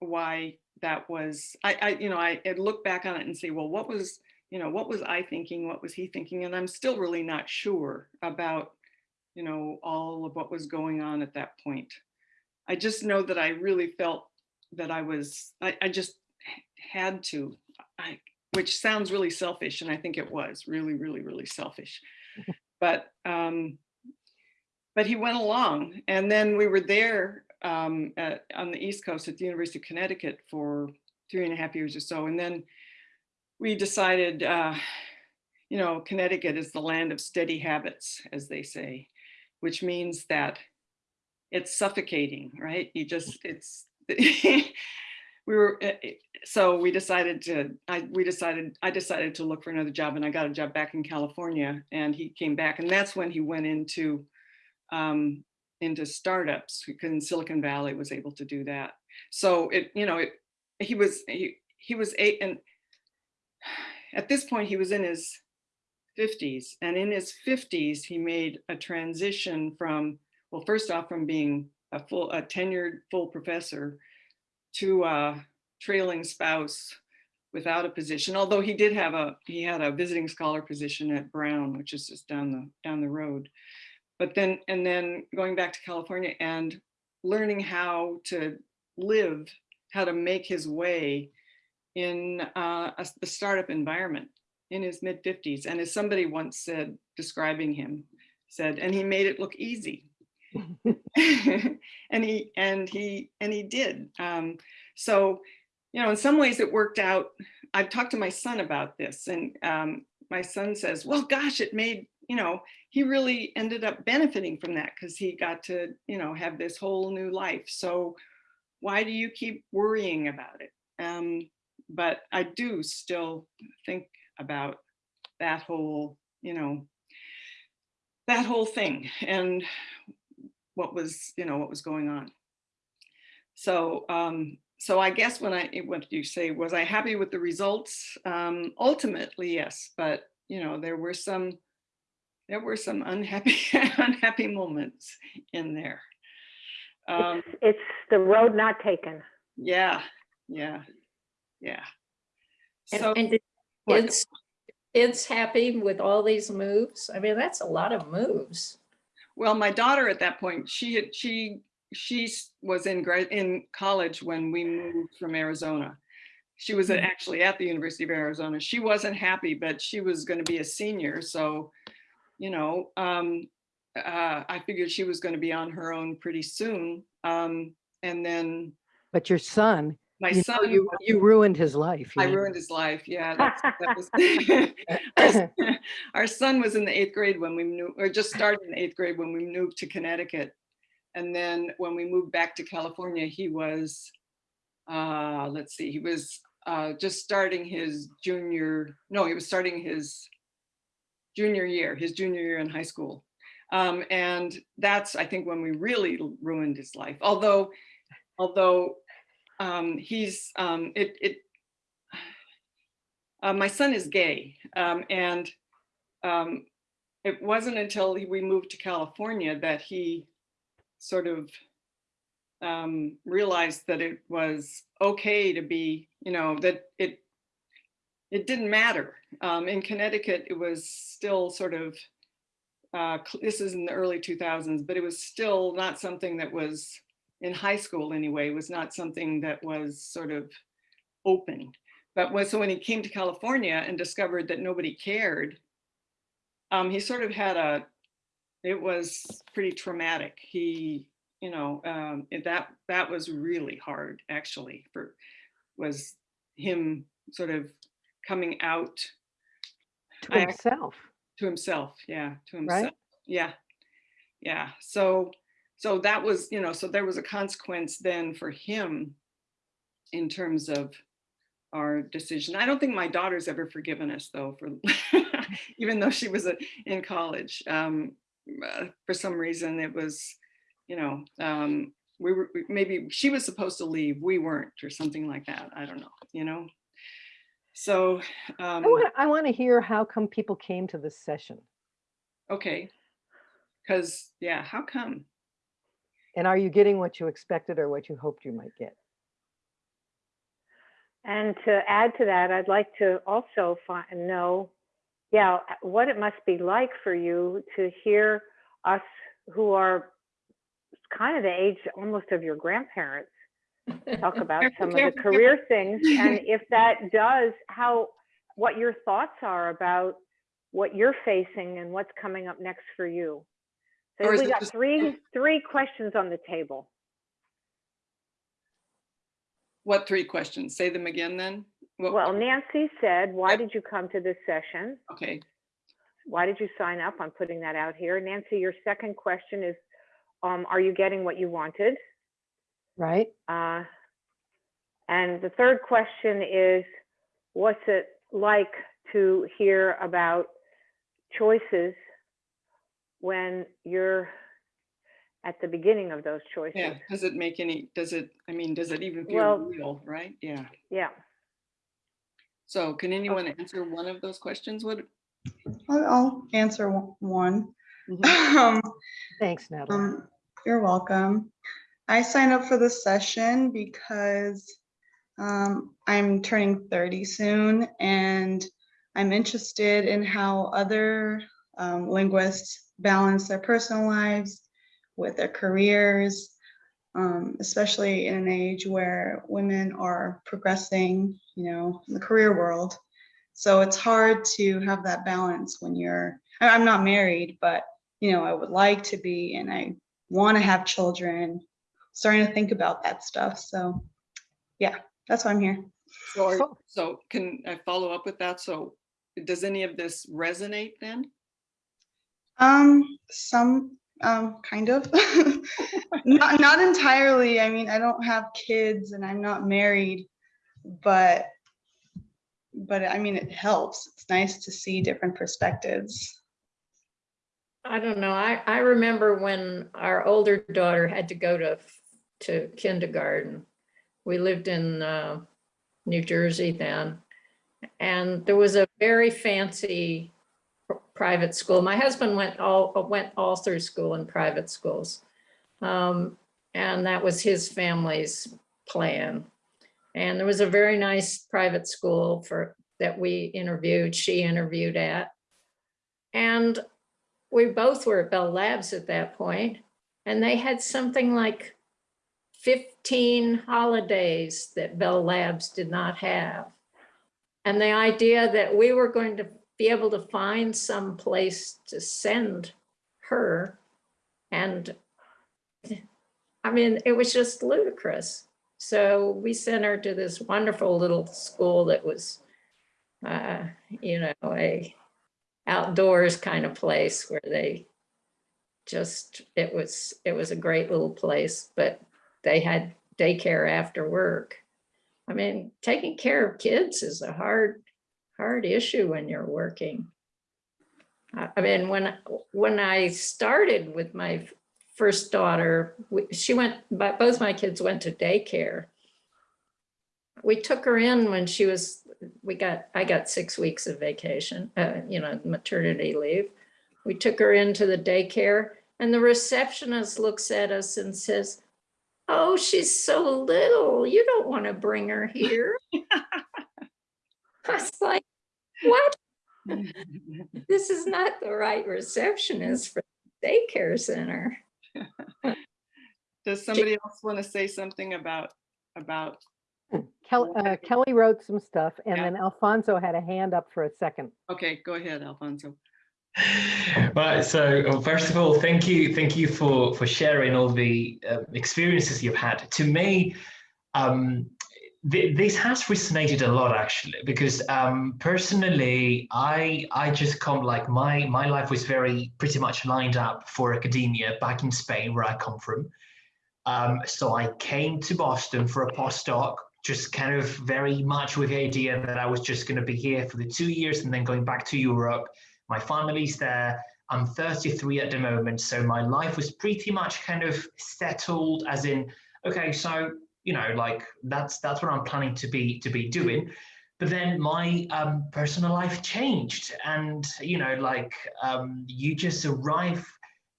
why that was, I, I, you know, I I'd look back on it and say, well, what was, you know, what was I thinking? What was he thinking? And I'm still really not sure about, you know, all of what was going on at that point. I just know that I really felt that I was, I, I just had to, I, which sounds really selfish, and I think it was really, really, really selfish. But, um, but he went along, and then we were there um, at, on the East Coast at the University of Connecticut for three and a half years or so, and then we decided, uh, you know, Connecticut is the land of steady habits, as they say, which means that it's suffocating, right? You just, it's, we were, uh, uh, so we decided to, I, we decided, I decided to look for another job and I got a job back in California and he came back and that's when he went into, um, into startups because Silicon Valley was able to do that. So it, you know, it, he was, he, he was eight and at this point he was in his 50s and in his 50s he made a transition from well first off from being a full a tenured full professor to a trailing spouse without a position although he did have a he had a visiting scholar position at brown which is just down the down the road but then and then going back to california and learning how to live how to make his way in uh, a, the startup environment in his mid 50s. And as somebody once said, describing him, said, and he made it look easy. and he and he and he did. Um, so, you know, in some ways it worked out. I've talked to my son about this, and um, my son says, "Well, gosh, it made you know he really ended up benefiting from that because he got to you know have this whole new life. So, why do you keep worrying about it?" Um, but I do still think about that whole, you know, that whole thing and what was, you know, what was going on. So, um, so I guess when I, what do you say, was I happy with the results? Um, ultimately, yes, but you know, there were some, there were some unhappy, unhappy moments in there. Um, It's, it's the road not taken. yeah, yeah, yeah. And, So, and did what? kids, kids happy with all these moves? I mean, that's a lot of moves. Well, my daughter at that point, she had, she, she was in grad, in college when we moved from Arizona. She was at- Mhm. actually at the University of Arizona. She wasn't happy, but she was going to be a senior. So, you know, um, uh, I figured she was going to be on her own pretty soon. Um, and then But your son, my you, son, you, you ruined his life. I know. ruined his life. Yeah, that's, that was. our, our son was in the eighth grade when we moved, or just started in the eighth grade when we moved to Connecticut. And then when we moved back to California, he was, uh, let's see, he was uh, just starting his junior, no, he was starting his junior year, his junior year in high school. Um, and that's, I think, when we really ruined his life. Although, although um, he's, um, it, it, uh, my son is gay, um, and um, it wasn't until we moved to California that he sort of um, realized that it was okay to be, you know, that it it didn't matter. Um, in Connecticut, it was still sort of uh, this is in the early 2000s, but it was still not something that was in high school anyway. Was not something that was sort of open. But when, so when he came to California and discovered that nobody cared, um, he sort of had a, it was pretty traumatic. He, you know, um, that, that was really hard actually for, was him sort of coming out To I- himself, to himself. Yeah. To Right. himself. Yeah. Yeah. So, so that was, you know, so there was a consequence then for him in terms of our decision. I don't think my daughter's ever forgiven us though, for even though she was a, in college. Um, uh, for some reason, it was, you know, um, we were maybe she was supposed to leave, we weren't, or something like that. I don't know, you know. So, um, I want, I want to hear how come people came to this session. okay, because yeah, how come? And are you getting what you expected or what you hoped you might get? And to add to that, I'd like to also find, know, yeah, what it must be like for you to hear us who are kind of the age almost of your grandparents talk about some of the career things and if that does how what your thoughts are about what you're facing and what's coming up next for you. So we got three three questions on the table. What three questions? Say them again then? What- well nancy said why Yep. did you come to this session? Okay, why did you sign up? I'm putting that out here. Nancy your second question is um, are you getting what you wanted Right? Uh, And the third question is, what's it like to hear about choices when you're at the beginning of those choices? yeah, does it make any, does it, I mean, does it even feel Well- real, right? Yeah. Yeah, So can anyone answer one of those questions? What? I'll, I'll answer one- one. Mhm. Um, Thanks, Natalie. um, you're welcome. I signed up for this session because um, I'm turning 30 soon and I'm interested in how other um, linguists balance their personal lives with their careers, um, especially in an age where women are progressing, you know, in the career world. So it's hard to have that balance when you're, I'm not married, but you know, I would like to be and I want to have children, starting to think about that stuff. So yeah, that's why I'm here. So are- So- so can I follow up with that? So does any of this resonate then? Um, some, um, kind of. Not, not entirely. I mean, I don't have kids and I'm not married, but, but I mean, it helps. It's nice to see different perspectives. I don't know. I, I remember when our older daughter had to go to, to kindergarten. We lived in uh, New Jersey then. And there was a very fancy private school. My husband went all, went all through school in private schools. Um, And that was his family's plan. And there was a very nice private school for, that we interviewed, she interviewed at. And we both were at Bell Labs at that point, and they had something like 15 holidays that Bell Labs did not have. And the idea that we were going to be able to find some place to send her and I mean, it was just ludicrous. So we sent her to this wonderful little school that was, uh, you know, a outdoors kind of place where they just, it was, it was a great little place, but they had daycare after work. I mean, taking care of kids is a hard, hard issue when you're working. I mean, when, when I started with my first daughter, she went, but both my kids went to daycare. We took her in when she was, we got, I got six weeks of vacation, uh, you know, maternity leave. We took her into the daycare and the receptionist looks at us and says, oh, she's so little, you don't want to bring her here. I was like, what? This is not the right receptionist for the daycare center. Does somebody else want to say something about, about, Kelly, uh, Kelly wrote some stuff and Yeah. then Alfonso had a hand up for a second. okay, go ahead, Alfonso. Right. So uh, first of all, thank you, thank you for for sharing all the uh, experiences you've had. To me, um, th- this has resonated a lot actually, because um, personally, I I just come like my my life was very pretty much lined up for academia back in Spain, where I come from. Um, so I came to Boston for a postdoc, just kind of very much with the idea that I was just going to be here for the two years and then going back to Europe. My family's there. I'm 33 at the moment, so my life was pretty much kind of settled, as in, okay, so you know, like that's that's what I'm planning to be to be doing. But then my um, personal life changed, and you know, like um, you just arrive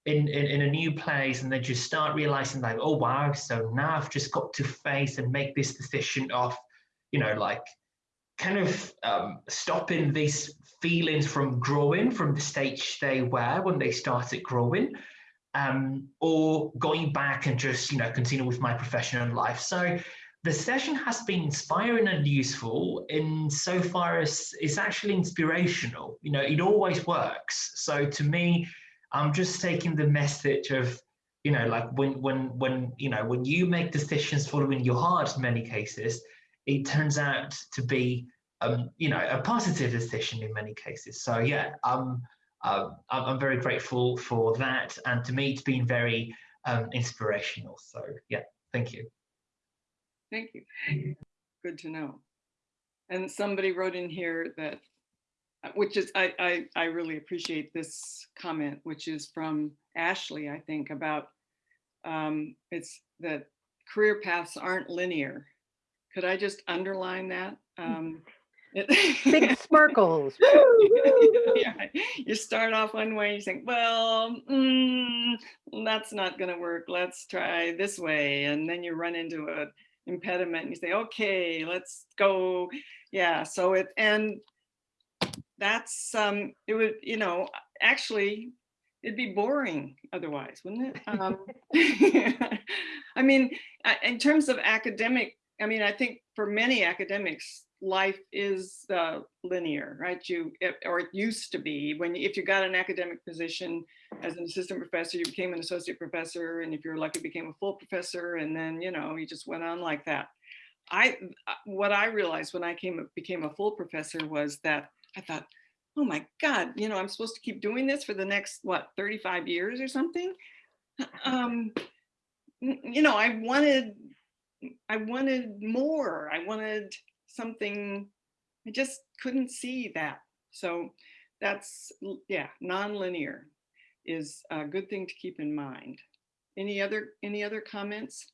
in, in, in a new place and then you start realizing like, oh wow, so now I've just got to face and make this decision of, you know, like kind of um, stopping these feelings from growing from the stage they were when they started growing, um, or going back and just, you know, continue with my professional life. So the session has been inspiring and useful in so far as it's actually inspirational. You know, it always works. So to me, I'm just taking the message of, you know, like when when when you know when you make decisions following your heart in many cases, it turns out to be um, you know a positive decision in many cases. So yeah, um, um, I'm, very grateful for that, and to me, it's been very um, inspirational. So yeah, thank you. Thank you. Good to know. And somebody wrote in here that, uh, which is, I, I, I really appreciate this comment, which is from Ashley, I think, about um, it's that career paths aren't linear. Could I just underline that? Um, Big sparkles. Yeah, You start off one way, you think, well, mm, that's not gonna work. Let's try this way. And then you run into a impediment and you say, okay, let's go. Yeah, so it, and that's, um, it would, you know, actually, it'd be boring otherwise, wouldn't it? Um, I mean, in terms of academic, I mean, I think for many academics, life is uh, linear, right? You, it- or it used to be, when, if you got an academic position as an assistant professor, you became an associate professor, and if you're lucky, became a full professor, and then, you know, you just went on like that. I, uh, what I realized when I came, became a full professor was that I thought, oh my God, you know, I'm supposed to keep doing this for the next, what, 35 years or something? Um, you know, I wanted, I wanted more. I wanted something, I just couldn't see that. So that's, yeah, non-linear is a good thing to keep in mind. Any other, any other comments?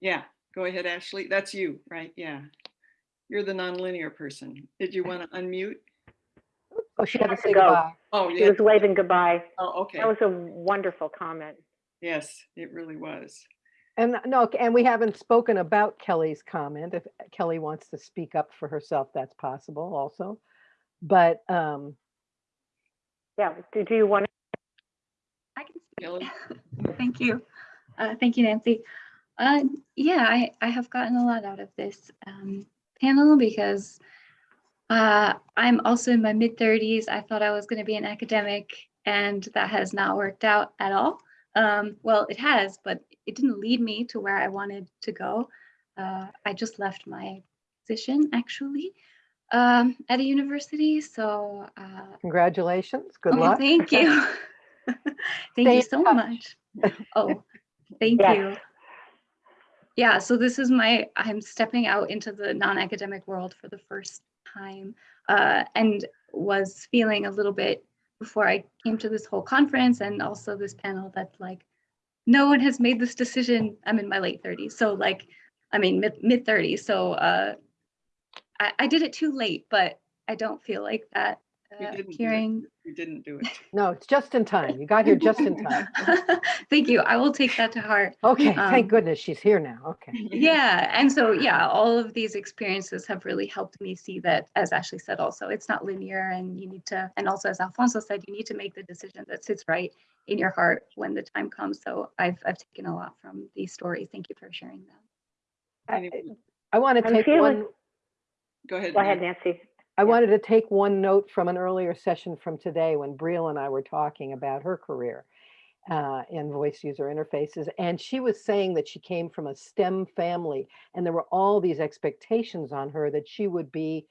Yeah, go ahead, Ashley. That's you, right? Yeah. You're the non-linear person. Did you want to unmute? Oh, she had to to say go. goodbye. Oh, yeah. She yeah. was waving goodbye. Oh, okay. That was a wonderful comment. Yes, it really was. And no, and we haven't spoken about Kelly's comment. If Kelly wants to speak up for herself, that's possible also. But um, Yeah, did you want I can Kelly? speak. Thank you. Uh, thank you, Nancy. Uh, yeah, I, I have gotten a lot out of this um, panel because uh, I'm also in my mid 30s. I thought I was going to be an academic, and that has not worked out at all. Um, well, it has, but it didn't lead me to where I wanted to go. Uh, I just left my position actually um, at a university. So uh, congratulations, good Oh, luck. Thank you. Thank Stay you so much. Oh, thank Yes. you. Yeah, so this is my, I'm stepping out into the non-academic world for the first time uh, and was feeling a little bit before I came to this whole conference and also this panel that like, no one has made this decision. I'm in my late 30s. So like, I mean, mid, mid 30s. So uh, I, I did it too late, but I don't feel like that. You Uh, didn't do it. hearing You didn't do it. No, it's just in time. You got here just in time. Thank you. I will take that to heart. Okay, Um, thank goodness she's here now. Okay. Yeah. And so, yeah, all of these experiences have really helped me see that, as Ashley said, also, it's not linear. And you need to, and also, as Alfonso said, you need to make the decision that sits right in your heart when the time comes. So I've, I've taken a lot from these stories. Thank you for sharing them. I, I want to take feeling- one, Go ahead. Go ahead, Nan. Nancy. I Yeah. wanted to take one note from an earlier session from today when Brielle and I were talking about her career uh, in voice user interfaces. And she was saying that she came from a STEM family and there were all these expectations on her that she would be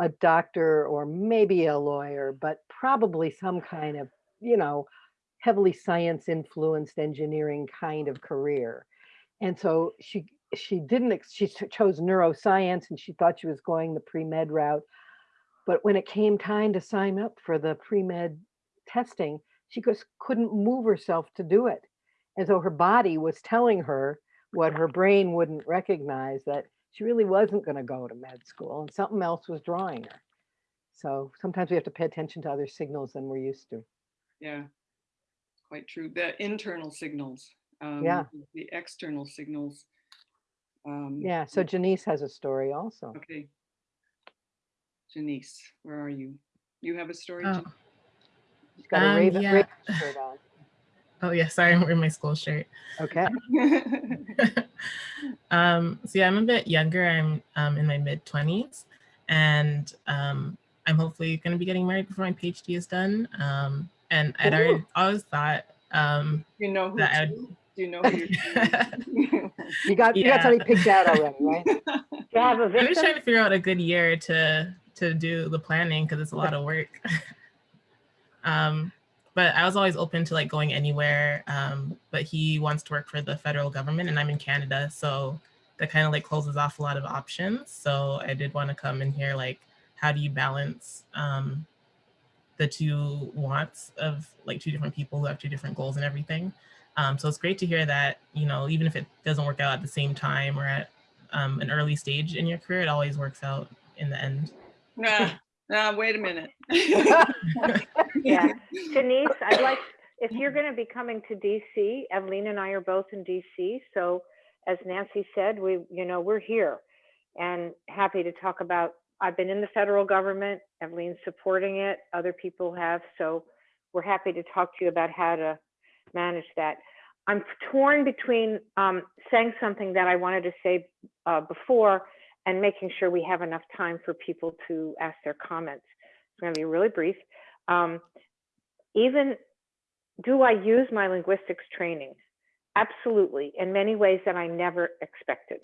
a doctor or maybe a lawyer, but probably some kind of, you know, heavily science influenced engineering kind of career. And so she she didn't she chose neuroscience and she thought she was going the pre-med route. But when it came time to sign up for the pre-med testing, she just couldn't move herself to do it. And so her body was telling her what her brain wouldn't recognize that she really wasn't going to go to med school and something else was drawing her. So sometimes we have to pay attention to other signals than we're used to. Yeah, quite true. The internal signals. um, Yeah. The external signals. um, Yeah, so Janice has a story also. Okay. Janice, where are you? You have a story? Oh, Jan- She's got a Um, raven, yeah. raven shirt on. oh yeah, sorry, I'm wearing my school shirt. Okay, um, so yeah, I'm a bit younger. I'm um, in my mid 20s, and um, I'm hopefully going to be getting married before my PhD is done. Um, and I'd already always thought, um, You know who That I'd- Do you know who you're you got, you got somebody picked out already, right? Do you have a I'm just trying to figure out a good year to to do the planning because it's a lot of work. um, but I was always open to like going anywhere. Um, but he wants to work for the federal government, and I'm in Canada, so that kind of like closes off a lot of options. So I did want to come and hear like how do you balance um, the two wants of like two different people who have two different goals and everything. Um, so it's great to hear that you know even if it doesn't work out at the same time or at um, an early stage in your career, it always works out in the end. Nah, nah, wait a minute. Yeah. Denise, I'd like, if you're going to be coming to DC, Evelyn and I are both in DC. So as Nancy said, we, you know, we're here and happy to talk about, I've been in the federal government, Evelyn's supporting it, other people have. So we're happy to talk to you about how to manage that. I'm torn between um, saying something that I wanted to say uh, before and making sure we have enough time for people to ask their comments. It's going to be really brief. Um, even do I use my linguistics training? Absolutely, in many ways that I never expected.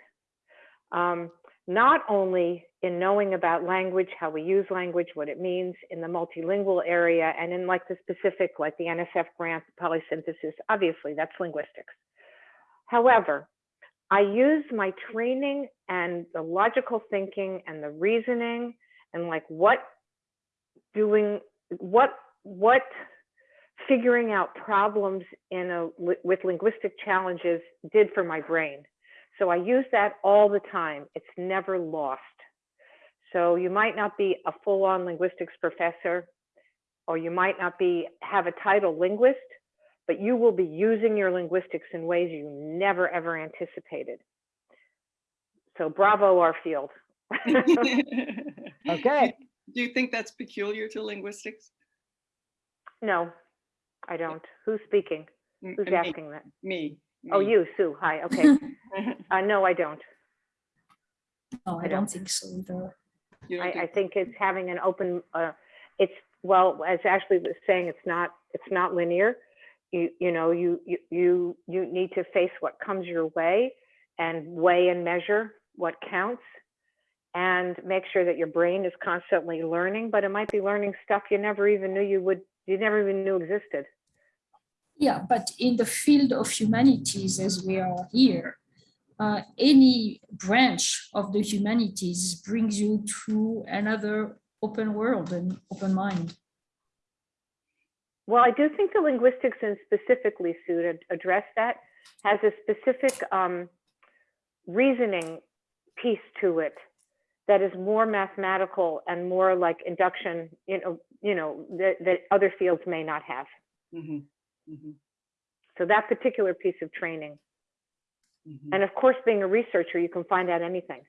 Um, not only in knowing about language, how we use language, what it means in the multilingual area, and in like the specific, like the NSF grant, polysynthesis, obviously that's linguistics. However, I use my training and the logical thinking and the reasoning and like what doing, what, what figuring out problems in a, with linguistic challenges did for my brain. So I use that all the time. It's never lost. So you might not be a full-on linguistics professor, or you might not be have a title linguist, but you will be using your linguistics in ways you never ever anticipated. So bravo, our field. Okay, Do you think that's peculiar to linguistics? no, I don't. Who's speaking? Who's me, asking that? Me. Oh, you, Sue. Hi. Okay. Uh, no, I don't. No, I I don't don't. think so either. You don't I, I think- think it's having an open, uh, it's, well, as Ashley was saying, it's not, it's not linear. You, you know, you, you, you, need to face what comes your way and weigh and measure what counts. And make sure that your brain is constantly learning, but it might be learning stuff you never even knew you would, you never even knew existed. Yeah, but in the field of humanities, as we are here, uh, any branch of the humanities brings you to another open world and open mind. Well, I do think the linguistics and specifically, Sue, to address that, has a specific um, reasoning piece to it that is more mathematical and more like induction, you know, you know, that, that other fields may not have. Mhm, mhm, So that particular piece of training. mhm. And of course, being a researcher, you can find out anything.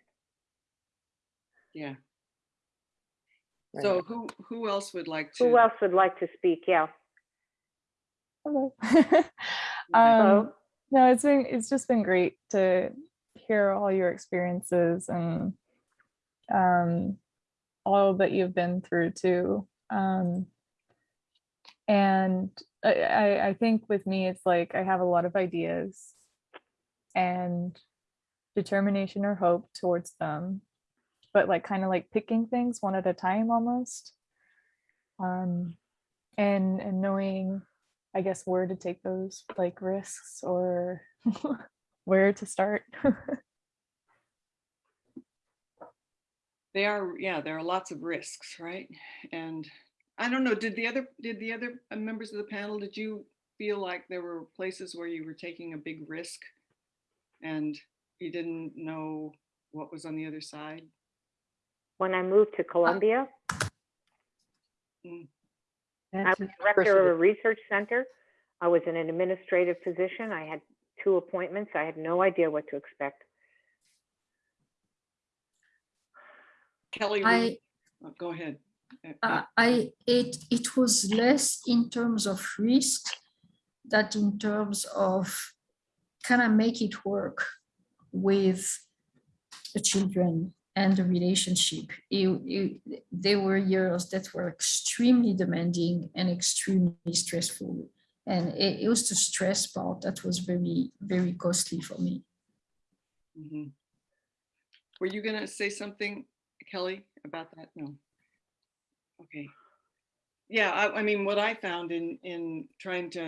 Yeah. So who, who else would like to? Who else would like to speak? Yeah. Hello. Um, Hello. no, it's been it's just been great to hear all your experiences and um, all that you've been through too. Um, and I, I, I think with me, it's like I have a lot of ideas and determination or hope towards them, but like kind of like picking things one at a time almost. Um, and and knowing I guess where to take those like risks or where to start. They are, yeah, there are lots of risks, right? And I don't know, did the other, did the other uh, members of the panel, did you feel like there were places where you were taking a big risk and you didn't know what was on the other side? When I moved to Columbia, and I That's was director of a adversity. research center. I was in an administrative position. I had two appointments. I had no idea what to expect. Kelly, I, you- oh, go ahead. Uh, I it it was less in terms of risk that in terms of can I make it work with the children and the relationship. It- it- there were years that were extremely demanding and extremely stressful. And it, it was the stress part that was very, very costly for me. mhm. Were you gonna say something, Kelly, about that? No. Okay. Yeah, I, I mean, what I found in, in trying to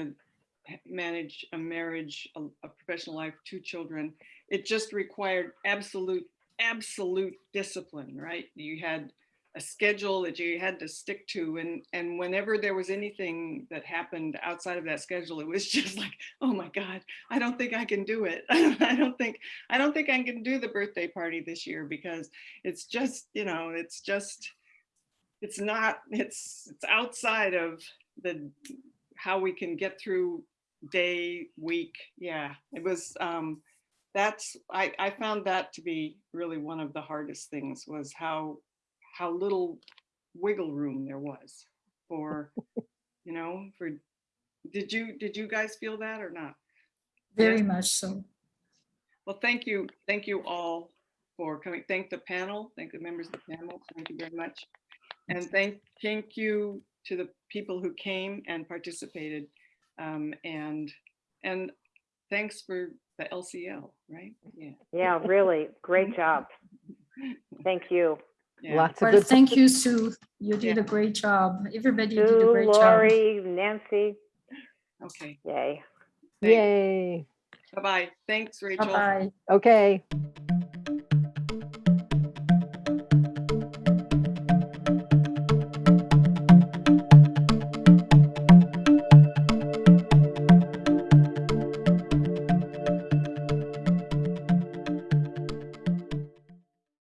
manage a marriage, a, a professional life, two children, it just required absolute, absolute discipline, right? You had a schedule that you had to stick to and, and whenever there was anything that happened outside of that schedule, it was just like, oh my God, I don't think I can do it. I don't think, I don't think I can do the birthday party this year because it's just, you know, it's just, it's not, it's, it's outside of the, how we can get through day, week. Yeah, it was, um, that's, I, I found that to be really one of the hardest things was how, how little wiggle room there was for, you know, for, did you, did you guys feel that or not? Very Yes. much so. Well, thank you, thank you all for coming. Thank the panel, thank the members of the panel. Thank you very much. And thank, thank you to the people who came and participated. Um, and, and thanks for the LCL, right? Yeah. Yeah, really, great job. Thank you. yeah. Lots of Well, good. thank you, Sue. You did Yeah. a great job. Everybody did a Sue, great job. Lori, Nancy, Okay, yay. thanks. Yay. Bye-bye. Thanks, Rachel. Bye-bye. Okay.